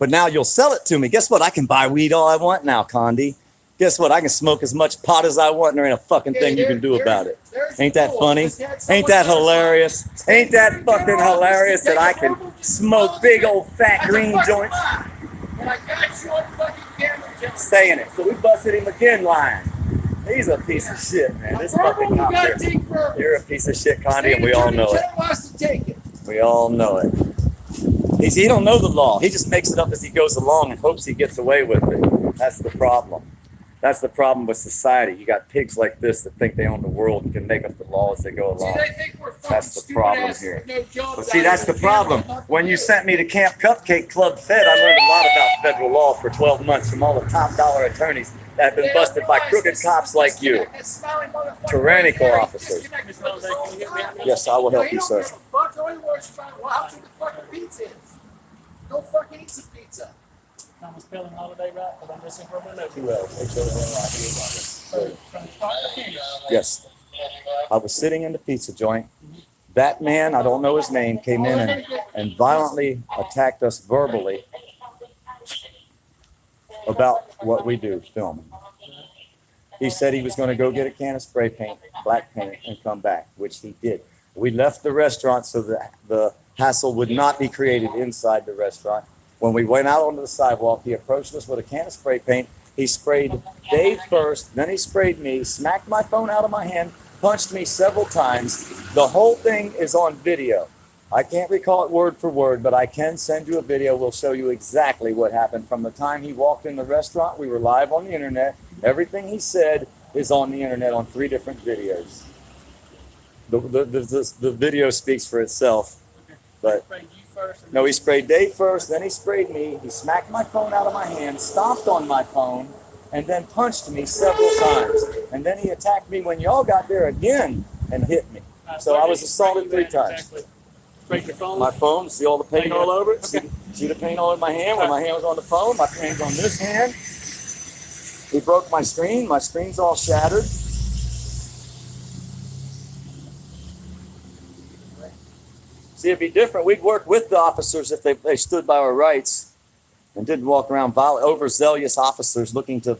But now you'll sell it to me. Guess what? I can buy weed all I want now, Condi. Guess what? I can smoke as much pot as I want, and there ain't a fucking thing you can do about it. Ain't that funny? Ain't that hilarious? Ain't that fucking hilarious that I can smoke big old fat green joints? And I got you on fucking camera, Saying it. So we busted him again lying. He's a piece of shit, man. This fucking cop here. You're a piece of shit, Condi, and we all know it. State attorney general has to take it. We all know it. He's, he don't know the law. He just makes it up as he goes along and hopes he gets away with it. That's the problem. That's the problem with society. You got pigs like this that think they own the world and can make up the law as they go See, along. they think we're fucking That's the problem here. no jobs Well, see, that's the problem. When you sent me to Camp Cupcake Club Fed, I learned a lot about federal law for 12 months from all the top dollar attorneys that have been don't busted by crooked cops this like you. disconnect, this smiling motherfucker Tyrannical right officers. disconnected Miss from his Rose, own can you get me out time. Yes, I will help he you, don't sir. give fuck. All he worries well, how the fucking pizza is. Go fucking eat some pizza. I'm spelling holiday right, but I'm missing from my notes. Two L's. So from start to finish. Yes. I was sitting in the pizza joint. That man, I don't know his name, came in and, and violently attacked us verbally about what we do, filming. He said he was going to go get a can of spray paint, black paint, and come back, which he did. We left the restaurant so that the hassle would not be created inside the restaurant. When we went out onto the sidewalk, he approached us with a can of spray paint. He sprayed Dave first, then he sprayed me, smacked my phone out of my hand, punched me several times. The whole thing is on video. I can't recall it word for word, but I can send you a video. We'll show you exactly what happened from the time he walked in the restaurant. We were live on the internet. Everything he said is on the internet on three different videos. The, the, the, the, the video speaks for itself. But first. no, he sprayed Dave first, then he sprayed me. He smacked my phone out of my hand, stomped on my phone, and then punched me several times. And then he attacked me when y'all got there again and hit me. Uh, So I was assaulted three times. Exactly. Sprayed your phone. My phone, see all the paint all over it? See, see the paint all in my hand? When my hand was on the phone, my paint's on this hand. He broke my screen. My screen's all shattered. See, it'd be different. We'd work with the officers if they, they stood by our rights and didn't walk around viol- overzealous officers looking to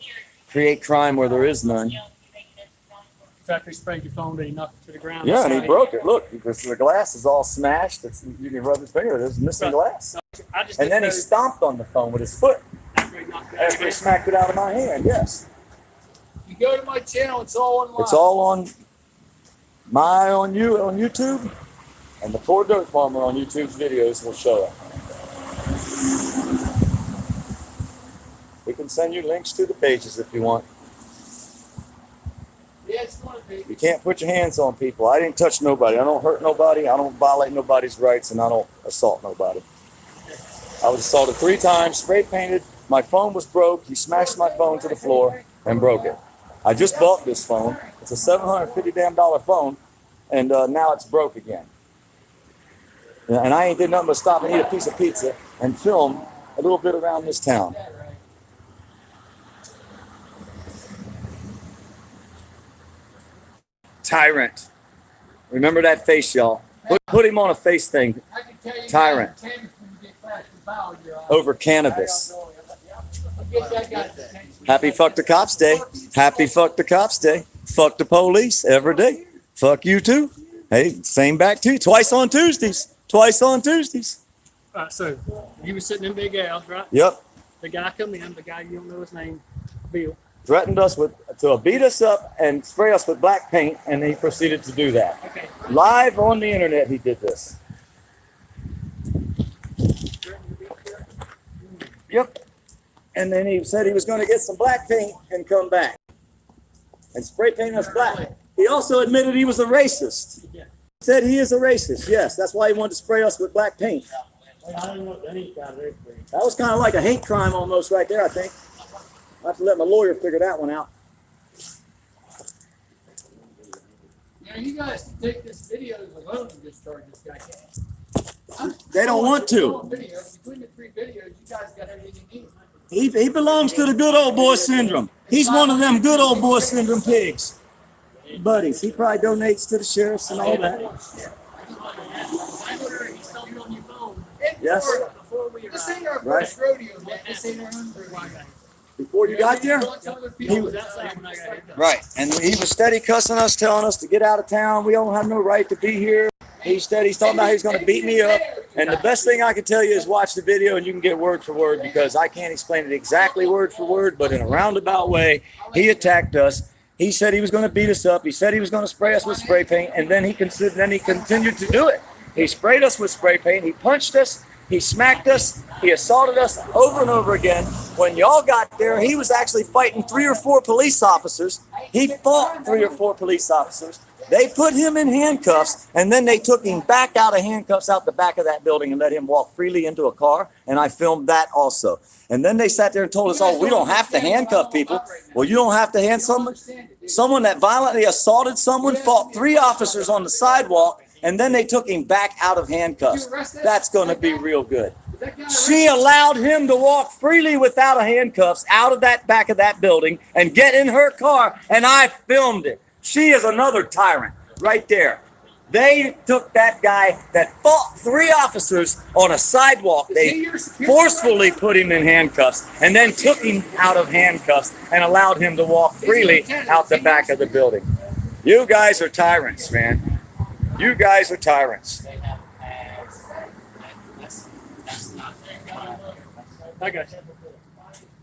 create crime where there is none. He sprayed your phone, did he knock it to the ground? Yeah, and he broke it. Look, because the glass is all smashed. It's, you can rub his finger. There's missing glass. And then he stomped on the phone with his foot after he knocked it out of after your he hand. smacked it out of my hand. Yes. You go to my channel, it's all online. It's all on my on you on YouTube, and the poor dirt farmer on YouTube's videos will show it. We can send you links to the pages if you want. Yeah, it's gonna be. You can't put your hands on people. I didn't touch nobody. I don't hurt nobody. I don't violate nobody's rights, and I don't assault nobody. I was assaulted three times, spray painted. My phone was broke. He smashed my phone to the floor and broke it. I just bought this phone. It's a seven hundred fifty damn dollar phone, and uh, now it's broke again. And I ain't did nothing but stop and eat a piece of pizza and film a little bit around this town. Tyrant. Remember that face, y'all. Put, put him on a face thing. Tyrant. over cannabis. Happy fuck the cops day. Happy fuck the cops day. Fuck the police every day. Fuck you too. Hey, same back to you. Twice on Tuesdays. Twice on Tuesdays. All right, so you were sitting in Big Al's, right? Yep. The guy come in, the guy you don't know his name, Bill. Threatened us with to beat us up and spray us with black paint, and he proceeded to do that. Okay. Live on the internet, he did this. Yep. And then he said he was going to get some black paint and come back and spray paint us black. He also admitted he was a racist. Yeah. Said he is a racist. Yes, that's why he wanted to spray us with black paint. I don't know what any kind of That was kind of like a hate crime almost right there, I think. I have to let my lawyer figure that one out. Now you guys can take this video alone and discharge this guy. I'm- They don't want to. Video. Between the three videos, you guys got everything you need. He, he belongs to the good old boy syndrome. He's one of them good old boy syndrome pigs. Buddies. He probably donates to the sheriffs and all that. He Yes. Right. Before you got there? He was. Right. And he was steady cussing us, telling us to get out of town. We don't have no right to be here. He's steady. He's talking about he's going to beat me up. And the best thing I can tell you is watch the video and you can get word for word because I can't explain it exactly word for word, but in a roundabout way, he attacked us. He said he was going to beat us up. He said he was going to spray us with spray paint, and then he considered, then he continued to do it. He sprayed us with spray paint. He punched us. He smacked us. He assaulted us over and over again. When y'all got there, he was actually fighting three or four police officers. He fought three or four police officers. They put him in handcuffs, and then they took him back out of handcuffs out the back of that building and let him walk freely into a car. And I filmed that also. And then they sat there and told us, "Oh, we don't have to handcuff people." Well, you don't have to hand someone someone that violently assaulted someone, fought three officers on the sidewalk, and then they took him back out of handcuffs. That's going to be real good. She allowed him to walk freely without a handcuffs out of that back of that building and get in her car, and I filmed it. She is another tyrant right there. They took that guy that fought three officers on a sidewalk. They forcefully put him in handcuffs and then took him out of handcuffs and allowed him to walk freely out the back of the building. You guys are tyrants, man. You guys are tyrants. I got you.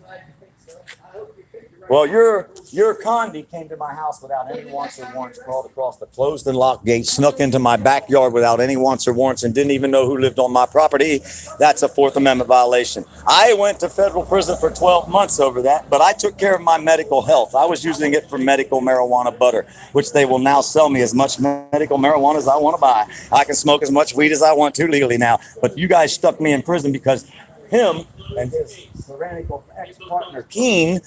I hope you figure Well, your your Condi came to my house without any wants or warrants, crawled across the closed and locked gate, snuck into my backyard without any wants or warrants, and didn't even know who lived on my property. That's a Fourth Amendment violation. I went to federal prison for 12 months over that, but I took care of my medical health. I was using it for medical marijuana butter, which they will now sell me as much medical marijuana as I want to buy. I can smoke as much weed as I want to legally now. But you guys stuck me in prison because him and his tyrannical ex-partner Keen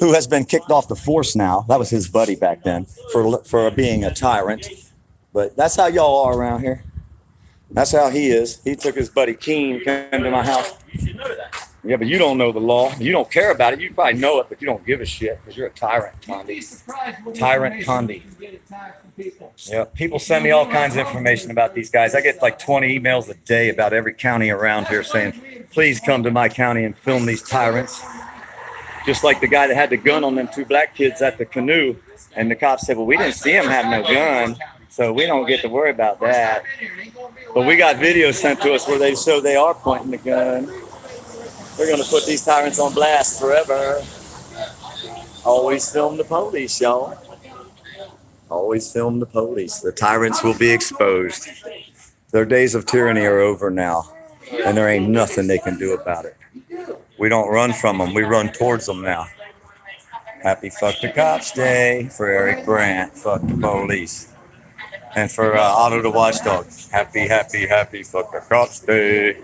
who has been kicked off the force now. That was his buddy back then for for being a tyrant. But that's how y'all are around here. That's how he is. He took his buddy Keen, came to my house. Yeah, but you don't know the law. You don't care about it. You probably know it, but you don't give a shit because you're a tyrant, Condi. Tyrant Condi. Yeah, people send me all kinds of information about these guys. I get like 20 emails a day about every county around here saying, please come to my county and film these tyrants. Just like the guy that had the gun on them two black kids at the canoe. And the cops said, well, we didn't see him have no gun. So we don't get to worry about that. But we got videos sent to us where they show they are pointing the gun. They're going to put these tyrants on blast forever. Always film the police, y'all. Always film the police. The tyrants will be exposed. Their days of tyranny are over now, and there ain't nothing they can do about it. We don't run from them, we run towards them now. Happy Fuck the Cops Day for Eric Brandt. Fuck the police. And for uh, Otto the Watchdog. Happy, happy, happy Fuck the Cops Day.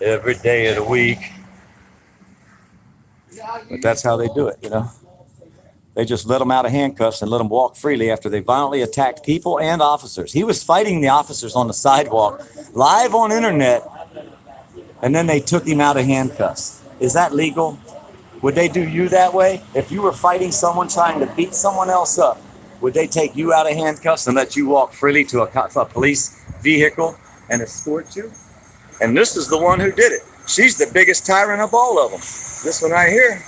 Every day of the week. But that's how they do it, you know? They just let them out of handcuffs and let them walk freely after they violently attacked people and officers. He was fighting the officers on the sidewalk, live on internet, and then they took him out of handcuffs. Is that legal? Would they do you that way? If you were fighting someone trying to beat someone else up, would they take you out of handcuffs and let you walk freely to a, to a police vehicle and escort you? And this is the one who did it. She's the biggest tyrant of all of them. This one right here,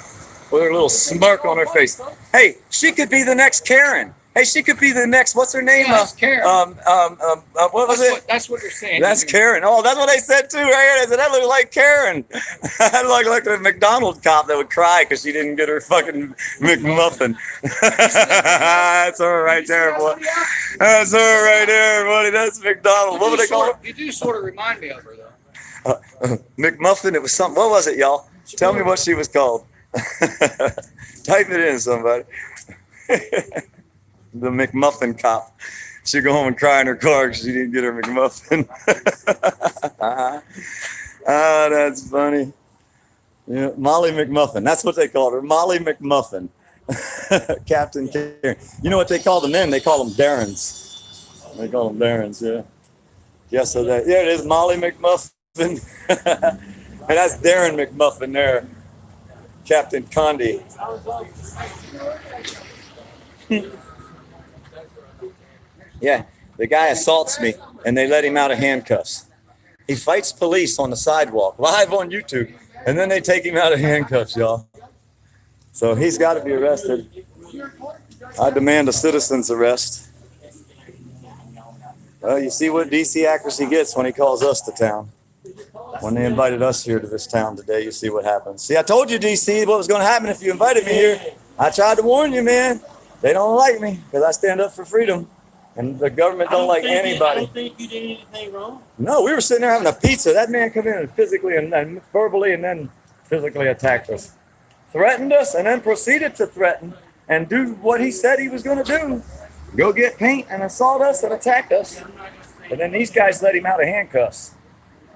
with her little smirk on her face. Hey, she could be the next Karen. Hey, she could be the next. What's her name? Yeah, that's Karen. Um, um, um, uh, what was That's it? what, that's what they're saying. That's Karen. Oh, that's what they said too, right here. They said that looked like Karen. I look like a McDonald's cop that would cry because she didn't get her fucking McMuffin. that's her right there, boy. That's her right there, buddy. That's McDonald's. What would they call it? You do sort of remind me of her, though. Uh, McMuffin. It was something. What was it, y'all? Tell me what she was called. Type it in, somebody. The McMuffin cop. She'd go home and cry in her car because she didn't get her McMuffin. ah, that's funny. Yeah, Molly McMuffin. That's what they called her. Molly McMuffin. Captain Karen. You know what they call the men? They call them Darrens. They call them Darrens, yeah. Yeah, so that, yeah, it is Molly McMuffin. and that's Darren McMuffin there. Captain Condi. Yeah, the guy assaults me and they let him out of handcuffs. He fights police on the sidewalk, live on YouTube, and then they take him out of handcuffs, y'all. So he's got to be arrested. I demand a citizen's arrest. Well, you see what DC accuracy gets when he calls us to town. When they invited us here to this town today, you see what happens. See, I told you, DC, what was going to happen if you invited me here. I tried to warn you, man. They don't like me because I stand up for freedom, and the government I don't like think you- I anybody. don't think you did anything wrong. No, we were sitting there having a pizza. That man come in and physically and then verbally and then physically attacked us, threatened us, and then proceeded to threaten and do what he said he was going to do: go get paint and assault us and attack us. And then these guys let him out of handcuffs.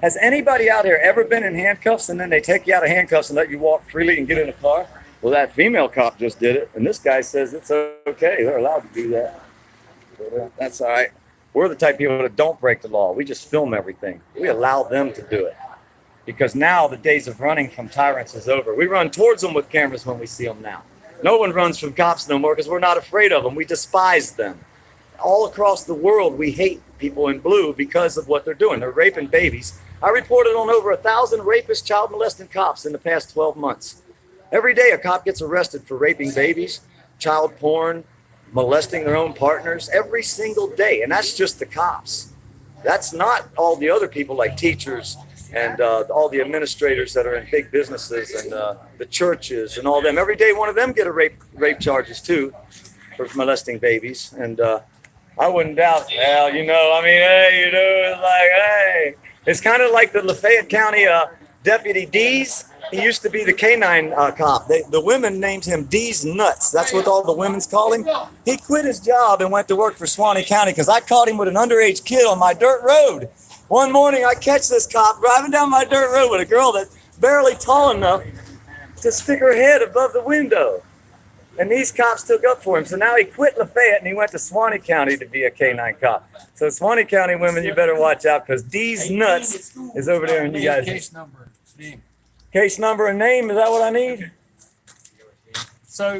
Has anybody out here ever been in handcuffs and then they take you out of handcuffs and let you walk freely and get in a car? Well, that female cop just did it, and this guy says it's okay. They're allowed to do that. That's all right. We're the type of people that don't break the law. We just film everything. We allow them to do it. Because now the days of running from tyrants is over. We run towards them with cameras when we see them now. No one runs from cops no more because we're not afraid of them. We despise them. All across the world, we hate people in blue because of what they're doing. They're raping babies. I reported on over a thousand rapist, child molesting cops in the past 12 months. Every day, a cop gets arrested for raping babies, child porn, molesting their own partners every single day. And that's just the cops. That's not all the other people like teachers, and uh, all the administrators that are in big businesses and uh, the churches and all them. Every day, one of them get a rape rape charges too for molesting babies. And uh, I wouldn't doubt. Well, you know, I mean, hey, you know, it's like, hey, it's kind of like the Lafayette County uh, deputy D's. He used to be the canine uh, cop. They, the women named him D's Nuts. That's what all the women's call him. He quit his job and went to work for Suwannee County because I caught him with an underage kid on my dirt road. One morning, I catch this cop driving down my dirt road with a girl that's barely tall enough to stick her head above the window. And these cops took up for him. So now he quit Lafayette and he went to Suwannee County to be a canine cop. So Suwannee County women, you better watch out because D's Nuts is over there and you guys. Case number. Case number and name, is that what I need? So,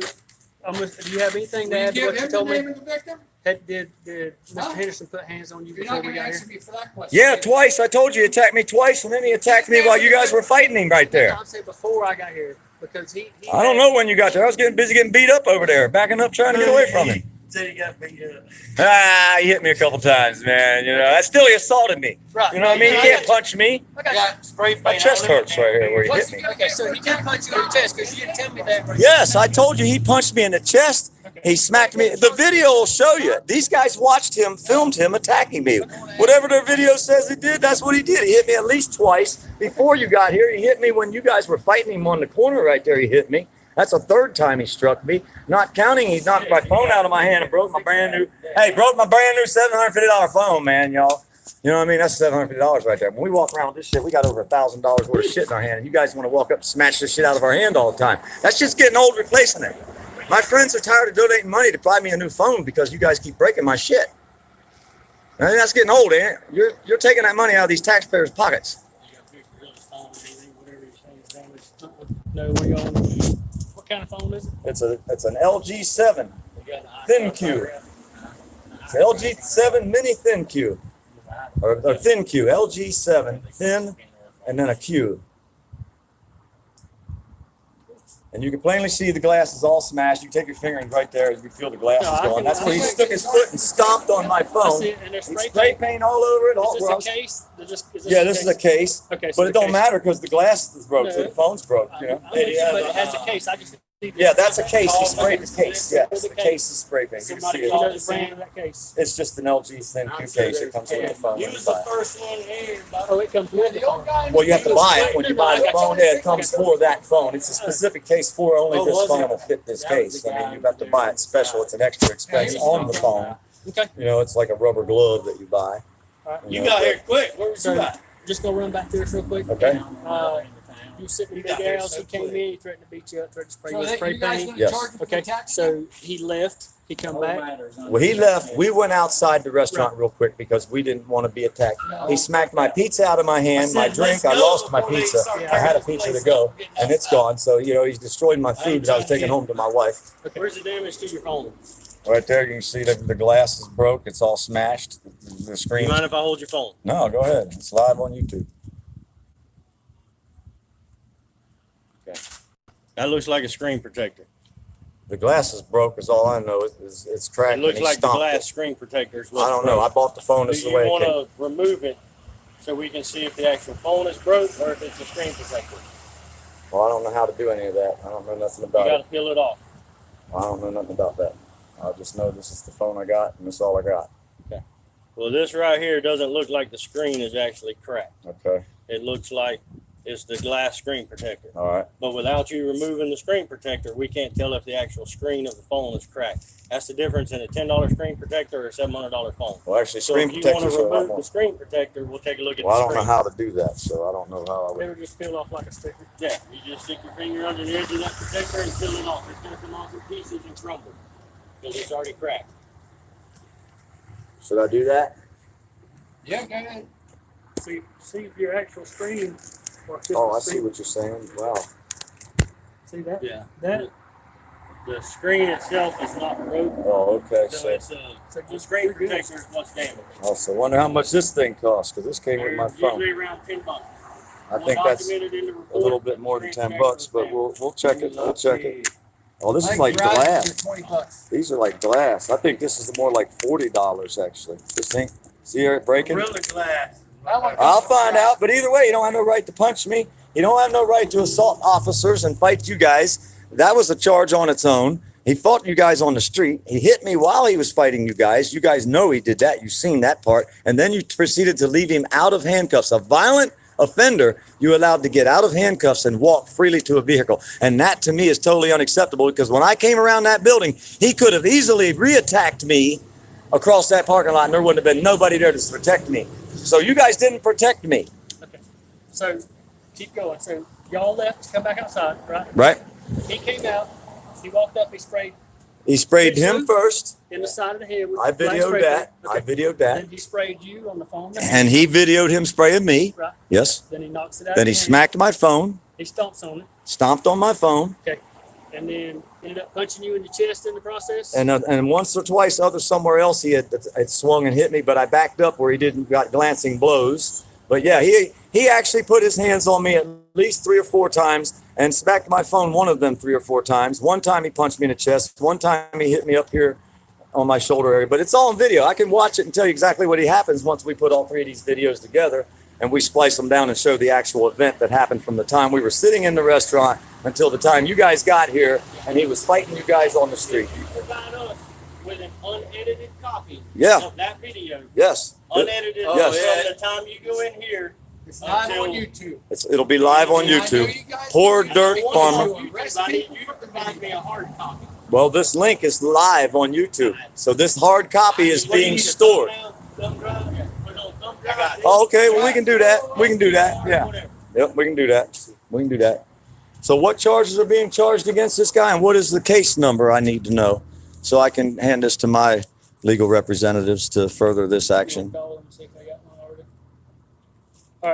um, do you have anything to Will you add to give what you him the told name me? of the victim? Had, did, did Huh? Mr. Henderson put hands on you You're before not we gonna got answer here? me for that question. Yeah, twice. I told you he attacked me twice and then he attacked me while you guys were fighting him right there. I'd say before I got here, because he. he I don't had- know when you got there. I was getting busy getting beat up over there, backing up trying to get away from him. Said he got beat up. Ah, he hit me a couple times, man. You know, that still he assaulted me. Right. You know what I mean? He can't punch me. I got you. Spray paint. My chest hurts right here where he hit me. Okay, so he did punch you in the chest because you didn't tell me that. right? Yes, I told you he punched me in the chest. He smacked me. The video will show you. These guys watched him, filmed him attacking me. Whatever their video says he did, that's what he did. He hit me at least twice before you got here. He hit me when you guys were fighting him on the corner right there. He hit me. That's the third time he struck me. Not counting, he knocked my phone out of my hand and broke my brand new. Hey, broke my brand new seven hundred fifty dollar phone, man, y'all. You know what I mean? That's seven hundred fifty dollars right there. When we walk around with this shit, we got over a thousand dollars worth of shit in our hand. And you guys want to walk up and smash this shit out of our hand all the time. That's just getting old replacing it. My friends are tired of donating money to buy me a new phone because you guys keep breaking my shit. I think that's getting old, ain't it? You're you're taking that money out of these taxpayers' pockets. No, we what kind of phone is it? It's a it's an LG seven ThinQ. It's LG seven mini ThinQ. Or, or ThinQ. LG seven thin and then a Q. And you can plainly see the glass is all smashed. You take your finger and right there, you can feel the glass No, is I going. can- That's where he stuck his foot and stomped on my phone. it, and there's He spray spray paint. paint all over it. All, Is this a case? Is this- is yeah, this is a case, Okay. so but it don't case- matter because the glass is broke, so the phone's broke. I- You know. I'm with you, but it has a case. I just. Yeah, that's a case. He sprayed the case. Yes, the case is spray paint. You can see it. know the brand of that case. It's just an LG ThinQ case. It comes with the phone. You when you was the first one in. Oh, it comes with the the phone. Well, you have to buy it when you buy the phone. Yeah, it comes for that phone. It's a specific case for only Oh, this phone it? will fit this case. I mean, you have to buy it special. It's an extra expense on the phone. Okay. You know, it's like a rubber glove that you buy. Alright. You know, got here quick. Where was So, you at? just gonna run back to this real quick. Okay. Uh, You sitting in You got Big here Al's, so he came quick. in, he threatened to beat you up, threatened to spray you So with they, spray you guys paint. gonna Yes. charge him for Okay, attacking? so he left, he come back. Well, he left. We went outside the restaurant real quick because we didn't want to be attacked. He smacked my pizza out of my hand, my drink. I lost my pizza. I had a pizza to go, and it's gone. So you know, he's destroyed my food that I was taking home to my wife. Okay. Where's the damage to your phone? Right there, you can see that the glass is broke. It's all smashed. The You screen. mind if I hold your phone? No, go ahead. It's live on YouTube. That looks like a screen protector. The glass is broke. Is all I know. It's, it's, it's cracked. It and looks he like the stomped glass it. screen protector is I don't know. I bought the phone. This is Do the you way it want to remove it so we can see if the actual phone is broke or if it's a screen protector? Well, I don't know how to do any of that. I don't know nothing about it. You about got it. to peel it off. I don't know nothing about that. I just know this is the phone I got, and this is all I got. Well, this right here doesn't look like the screen is actually cracked. Okay. It looks like it's the glass screen protector. All right. But without you removing the screen protector, we can't tell if the actual screen of the phone is cracked. That's the difference in a ten dollar screen protector or a seven hundred dollar phone. Well, actually, So screen if you want to protectors are a lot remove more. the screen protector, we'll take a look at Well, I don't know how to do that, so I don't know how I They would. were just peel off like a sticker. Yeah, you just stick your finger under the edge of that protector and peel it off. It's gonna come off in pieces and crumble because it's already cracked. Should I do that? Yeah, go ahead. See, see if your actual screen. Or if Oh, I see what you're saying. Wow. See that? Yeah. That, The screen itself is not broken. Oh, okay. so So, it's uh, a the screen protector is what's damaged. Oh, also wonder how much this thing costs because this came with my phone. Usually around ten bucks. I think that's a little bit more than ten bucks, but we'll we'll check it. We'll check it. Oh, this is like glass. These are like glass. I think this is more like forty dollars actually. This thing. See it breaking? Gorilla Glass, I want- I'll find out. But either way, you don't have no right to punch me. You don't have no right to assault officers and fight you guys. That was a charge on its own. He fought you guys on the street. He hit me while he was fighting you guys. You guys know he did that. You've seen that part. And then you proceeded to leave him out of handcuffs. A violent offender, you allowed to get out of handcuffs and walk freely to a vehicle. And that to me is totally unacceptable because when I came around that building, he could have easily reattacked me across that parking lot and there wouldn't have been nobody there to protect me. So you guys didn't protect me, Okay. So keep going. So y'all left to come back outside, right? right? He came out. He walked up. He sprayed He sprayed him first. in the side of the head. With I videoed that. paint. I videoed that. Then he sprayed you on the phone. And he videoed him spraying me. Right. Yes. Then he knocks it out. Then he hand. smacked my phone, He stomps on it. stomped on my phone, and then ended up punching you in the chest in the process. and uh, and once or twice other somewhere else he had, had swung and hit me, but I backed up where he didn't got glancing blows. But yeah, he he actually put his hands on me at least three or four times and smacked my phone one of them three or four times. One time he punched me in the chest. One time he hit me up here on my shoulder area. But it's all on video. I can watch it and tell you exactly what he happens once we put all three of these videos together and we splice them down and show the actual event that happened from the time we were sitting in the restaurant until the time you guys got here and he was fighting you guys on the street. You provide us with an unedited copy Yeah. of that video. Yes. Unedited Yes. from the time you go in here. It's live on YouTube. It's, it'll be live on YouTube. you guys- Poor I dirt farmer. you I need you to provide me a hard copy. Well, this link is live on YouTube. So this hard copy is What do you being need, a stored. thumb down, Oh, okay. Well, we can do that. We can do that. Yeah. Yep, we can do that. We can do that. So what charges are being charged against this guy and what is the case number I need to know so I can hand this to my legal representatives to further this action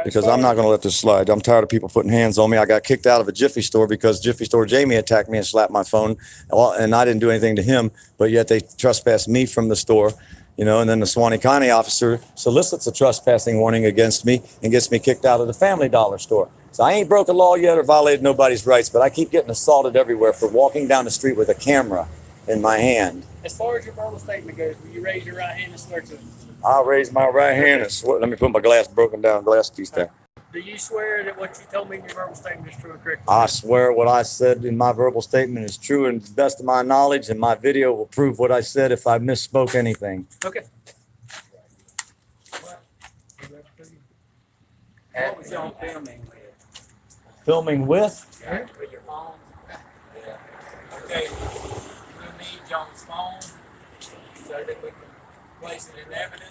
because I'm not going to let this slide. I'm tired of people putting hands on me. I got kicked out of a Jiffy store because Jiffy store Jamie attacked me and slapped my phone and I didn't do anything to him, but yet they trespassed me from the store. You know, and then the Suwannee County officer solicits a trespassing warning against me and gets me kicked out of the Family Dollar store. So I ain't broke a law yet or violated nobody's rights, but I keep getting assaulted everywhere for walking down the street with a camera in my hand. As far as your verbal statement goes, will you raise your right hand and swear to it? I'll raise my right hand and swear. Let me put my glass broken down glass piece there. Do you swear that what you told me in your verbal statement is true and correct? I swear what I said in my verbal statement is true and to the best of my knowledge, and my video will prove what I said if I misspoke anything. Okay. What was y'all filming with? Filming with? With your phone? Okay, we need John's phone so that we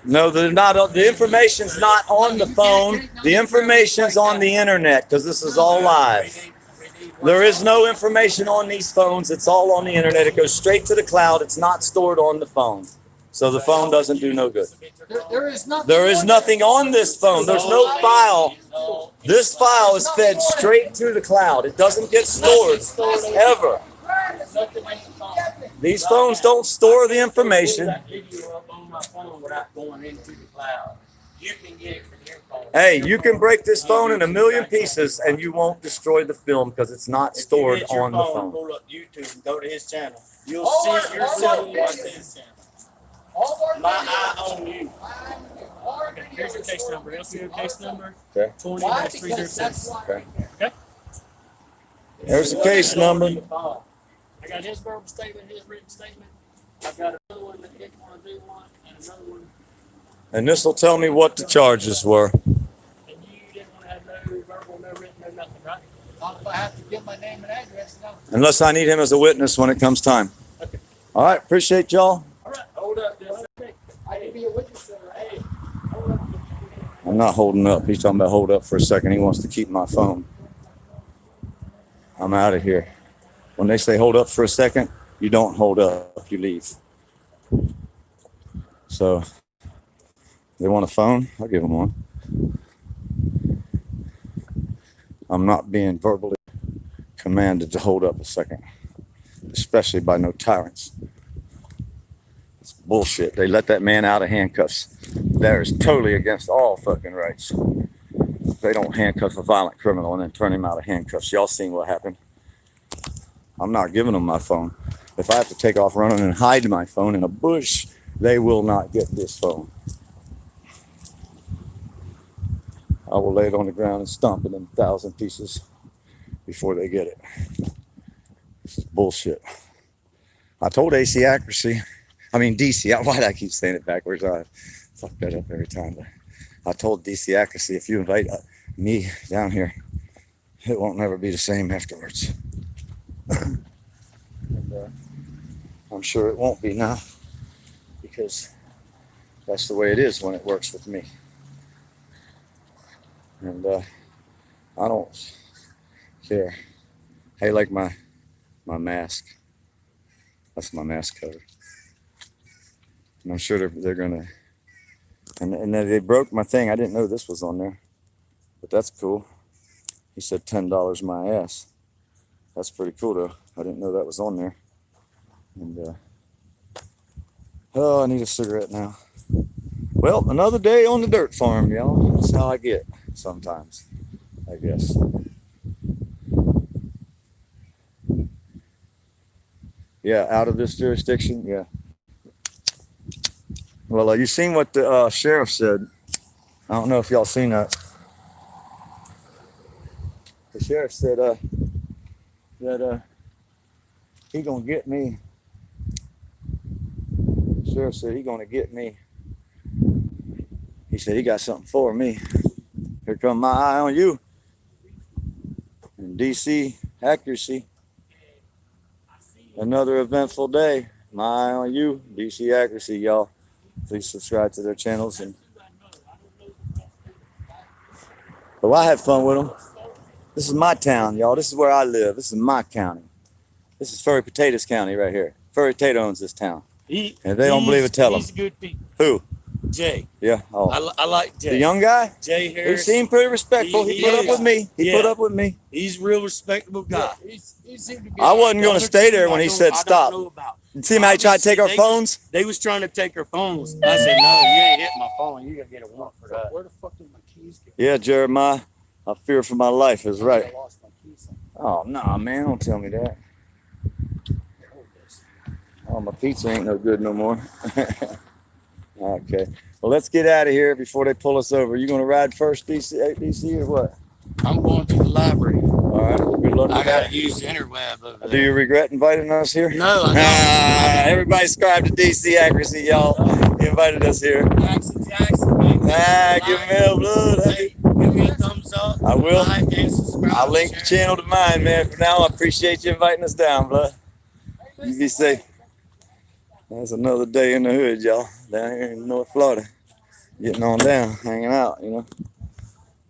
No, they're not. The information's not on the phone. The information's on the internet because this is all live. We need- we need There is no information on these phones. It's all on the internet. It goes straight to the cloud. It's not stored on the phone. So the phone doesn't do no good. There, there is nothing. There is on nothing on this phone. There's no file. This file is fed straight to the cloud. It doesn't get stored ever. nothing in the phone. These phones don't store the information. That video up on my phone without going into the cloud. You can get it from your phone. Hey, you can break this phone in a million pieces and you won't destroy the film because it's not If you stored get your on the phone. Pull up YouTube and go to his channel. You'll All see our- yourself all our what's videos. his channel. All our My eye on you. Okay, here's your videos case are number, LCO case number Okay. twenty Why? dash three zero six. why. Okay. There's the case number. I got his verbal statement, his written statement. I've got another one that didn't wanna do one, and this will tell me what the charges were. and you didn't wanna have no verbal, no written, no nothing, right? Not if I have to give my name and address, no. Unless I need him as a witness when it comes time. All right, appreciate y'all. All right, hold up. I can be a witness right? Hey, hold up. I'm not holding up. He's talking about hold up for a second. He wants to keep my phone. I'm out of here. When they say hold up for a second, you don't hold up, you leave. So, they want a phone? I'll give them one. I'm not being verbally commanded to hold up a second, especially by no tyrants. It's bullshit. They let that man out of handcuffs. That is totally against all fucking rights. They don't handcuff a violent criminal and then turn him out of handcuffs. Y'all seen what happened? I'm not giving them my phone. If I have to take off running and hide my phone in a bush, they will not get this phone. I will lay it on the ground and stomp it in a thousand pieces before they get it. This is bullshit. I told AC Accuracy, I mean DC, why do I keep saying it backwards? I fuck that up every time. But I told DC Accuracy, if you invite uh, me down here, it won't never be the same afterwards. and, uh, I'm sure it won't be now because that's the way it is when it works with me. And uh, I don't care. Hey, like my my mask. That's my mask cover. And I'm sure they're, they're gonna. And and they broke my thing. I didn't know this was on there, but that's cool. He said ten dollars my ass. That's pretty cool though. I didn't know that was on there. And uh, oh, I need a cigarette now. Well, another day on the dirt farm, y'all. That's how I get sometimes, I guess. Yeah, out of this jurisdiction, yeah. Well, uh, you seen what the uh, sheriff said. I don't know if y'all seen that. The sheriff said uh, that uh, he gonna get me. Sheriff said he gonna get me. He said he got something for me. Here come my eye on you. And DC accuracy. Another eventful day. My eye on you, DC accuracy, y'all. Please subscribe to their channels and. But I had fun with them. This is my town, y'all. This is where I live. This is my county. This is Furry Potatoes County right here. Furry Potato owns this town. He, And they don't believe it, tell He's good people. Who? Jay. Yeah. Oh, I, I like Jay. the young guy. Jay Harris. He seemed pretty respectful. He, He- put he up with me. He Yeah. put up with me. He's a real respectable guy. He's, he seemed to be. I wasn't going to stay there I when he said I stop. know. See him how he tried to take our They- phones? They was trying to take our phones. I said, no, you ain't hit my phone. You gotta get a warrant for that. Where the fuck did my keys go? Yeah, Jeremiah. I fear for my life is right. I lost my keys. Oh no, man! Don't tell me that. Oh, my pizza ain't no good no more. okay. Well, let's get out of here before they pull us over. You gonna ride first, DC, DC, or what? I'm going to the library. All right. Well, good luck I gotta use the interweb Do you regret inviting us here? No, I Ah, everybody subscribe to DC Accuracy, y'all. He invited us here. Jackson Jackson, man. Ah, give him hell blood. Hey, give me a thumbs up. I will. Like and subscribe. I'll link the channel to mine, man. For now, I appreciate you inviting us down, blood. You be safe. That's another day in the hood, y'all. Down here in North Florida. Getting on down, hanging out, you know.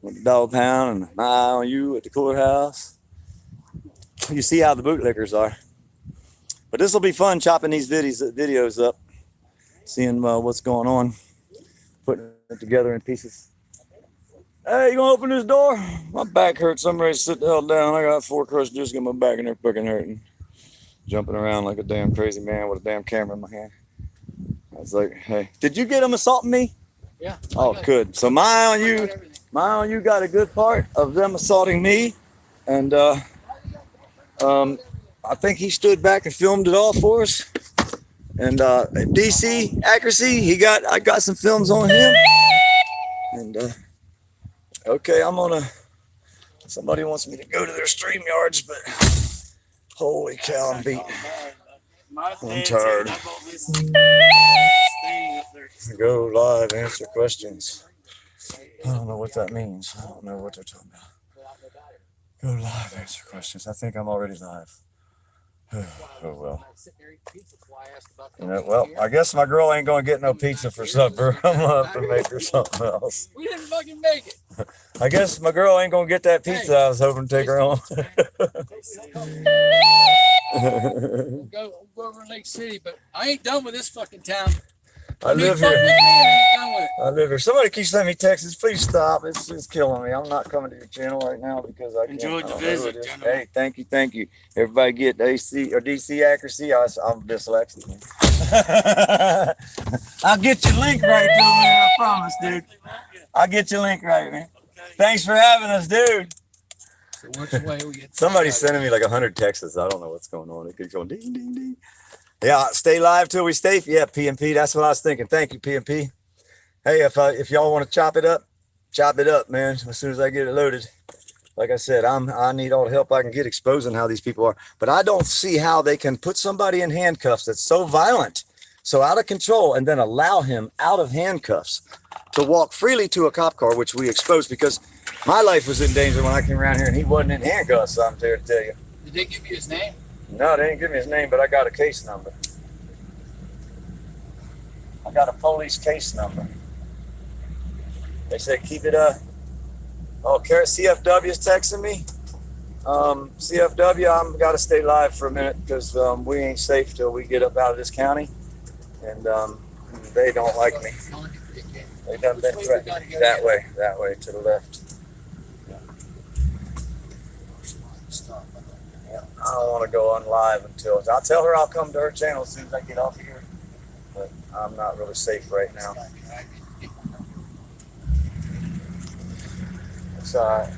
With the dog pound and an eye on you at the courthouse. You see how the bootlickers are. But this will be fun chopping these videos videos up, seeing uh, what's going on, putting it together in pieces. Hey, you gonna open this door? My back hurts. I'm ready to sit the hell down. I got four crushed discs in my back and they're fucking hurting. Jumping around like a damn crazy man with a damn camera in my hand. I was like, hey, did you get him assaulting me? Yeah. Oh, good. So my on you, my on you got a good part of them assaulting me. And uh um I think he stood back and filmed it all for us. And uh DC accuracy, he got I got some films on him. And uh Okay, I'm gonna. Somebody wants me to go to their stream yards, but holy cow, I'm beat. Oh, I'm tired. here, I bought this thing up there. Go live, answer questions. I don't know what that means. I don't know what they're talking about. Go live, answer questions. I think I'm already live. Oh well. Sitting there eating pizza, that's why I asked about You know, coming well. I guess my girl ain't gonna get no pizza for supper. I'm gonna have to make her something else. We didn't fucking make it. I guess my girl ain't gonna get that pizza I was hoping to take her home. We'll go, we'll go over to Lake City, but I ain't done with this fucking town. I live here. I ain't done with it. I live here. Somebody keeps sending me texts. Please stop. It's, it's killing me. I'm not coming to your channel right now because I can't. Enjoyed the don't know who visit, it is. gentlemen. Hey, thank you, thank you. Everybody get AC or DC accuracy. I, am dyslexic. I'll get your link right, though, man. I promise, dude. I'll get your link right, man. Thanks for having us, dude. So which way we get? Somebody's sending me like a hundred texts. I don't know what's going on. It keeps going ding, ding, ding. Yeah, stay live till we stay. Yeah, PMP. That's what I was thinking. Thank you, PMP. Hey, if uh, if y'all want to chop it up, chop it up, man. As soon as I get it loaded. Like I said, I'm I need all the help I can get exposing how these people are. But I don't see how they can put somebody in handcuffs that's so violent, so out of control, and then allow him out of handcuffs to walk freely to a cop car, which we exposed because my life was in danger when I came around here and he wasn't in handcuffs. I'm here to tell you. Did they give you his name? No, they didn't give me his name, but I got a case number. I got a police case number. They said keep it uh oh CFW is texting me. Um, CFW, I'm got to stay live for a minute because um, we ain't safe till we get up out of this county, and um, they don't like me. They done gotta go that way, that way to the left. I don't want to go on live until I'll tell her I'll come to her channel as soon as I get off here. But I'm not really safe right now. It's all right.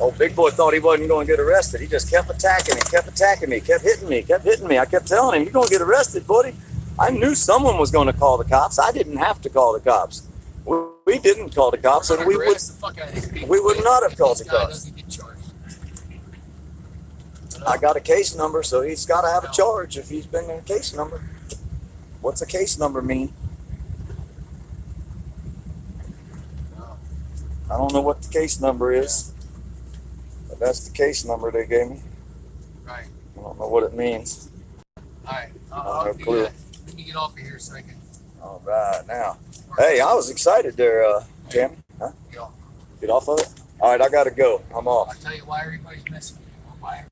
Old big boy thought he wasn't going to get arrested. He just kept attacking me, kept attacking me, kept hitting me, kept hitting me. I kept telling him, "You're going to get arrested, buddy." I knew someone was going to call the cops. I didn't have to call the cops. We, we didn't call the cops, and we would. we would not have called the cops. I got a case number, so he's got to have a charge if he's been in a case number. What's a case number mean? I don't know what the case number is, but that's the case number they gave me. Right. I don't know what it means. Alright, I I'll, I'll no clue. that. Let me get off of here so I can. All right, now. Hey, I was excited there, uh, Tammy. Huh? Get off. Get off of it? All right, I got to go. I'm off. I'll tell you why everybody's messing with you. Why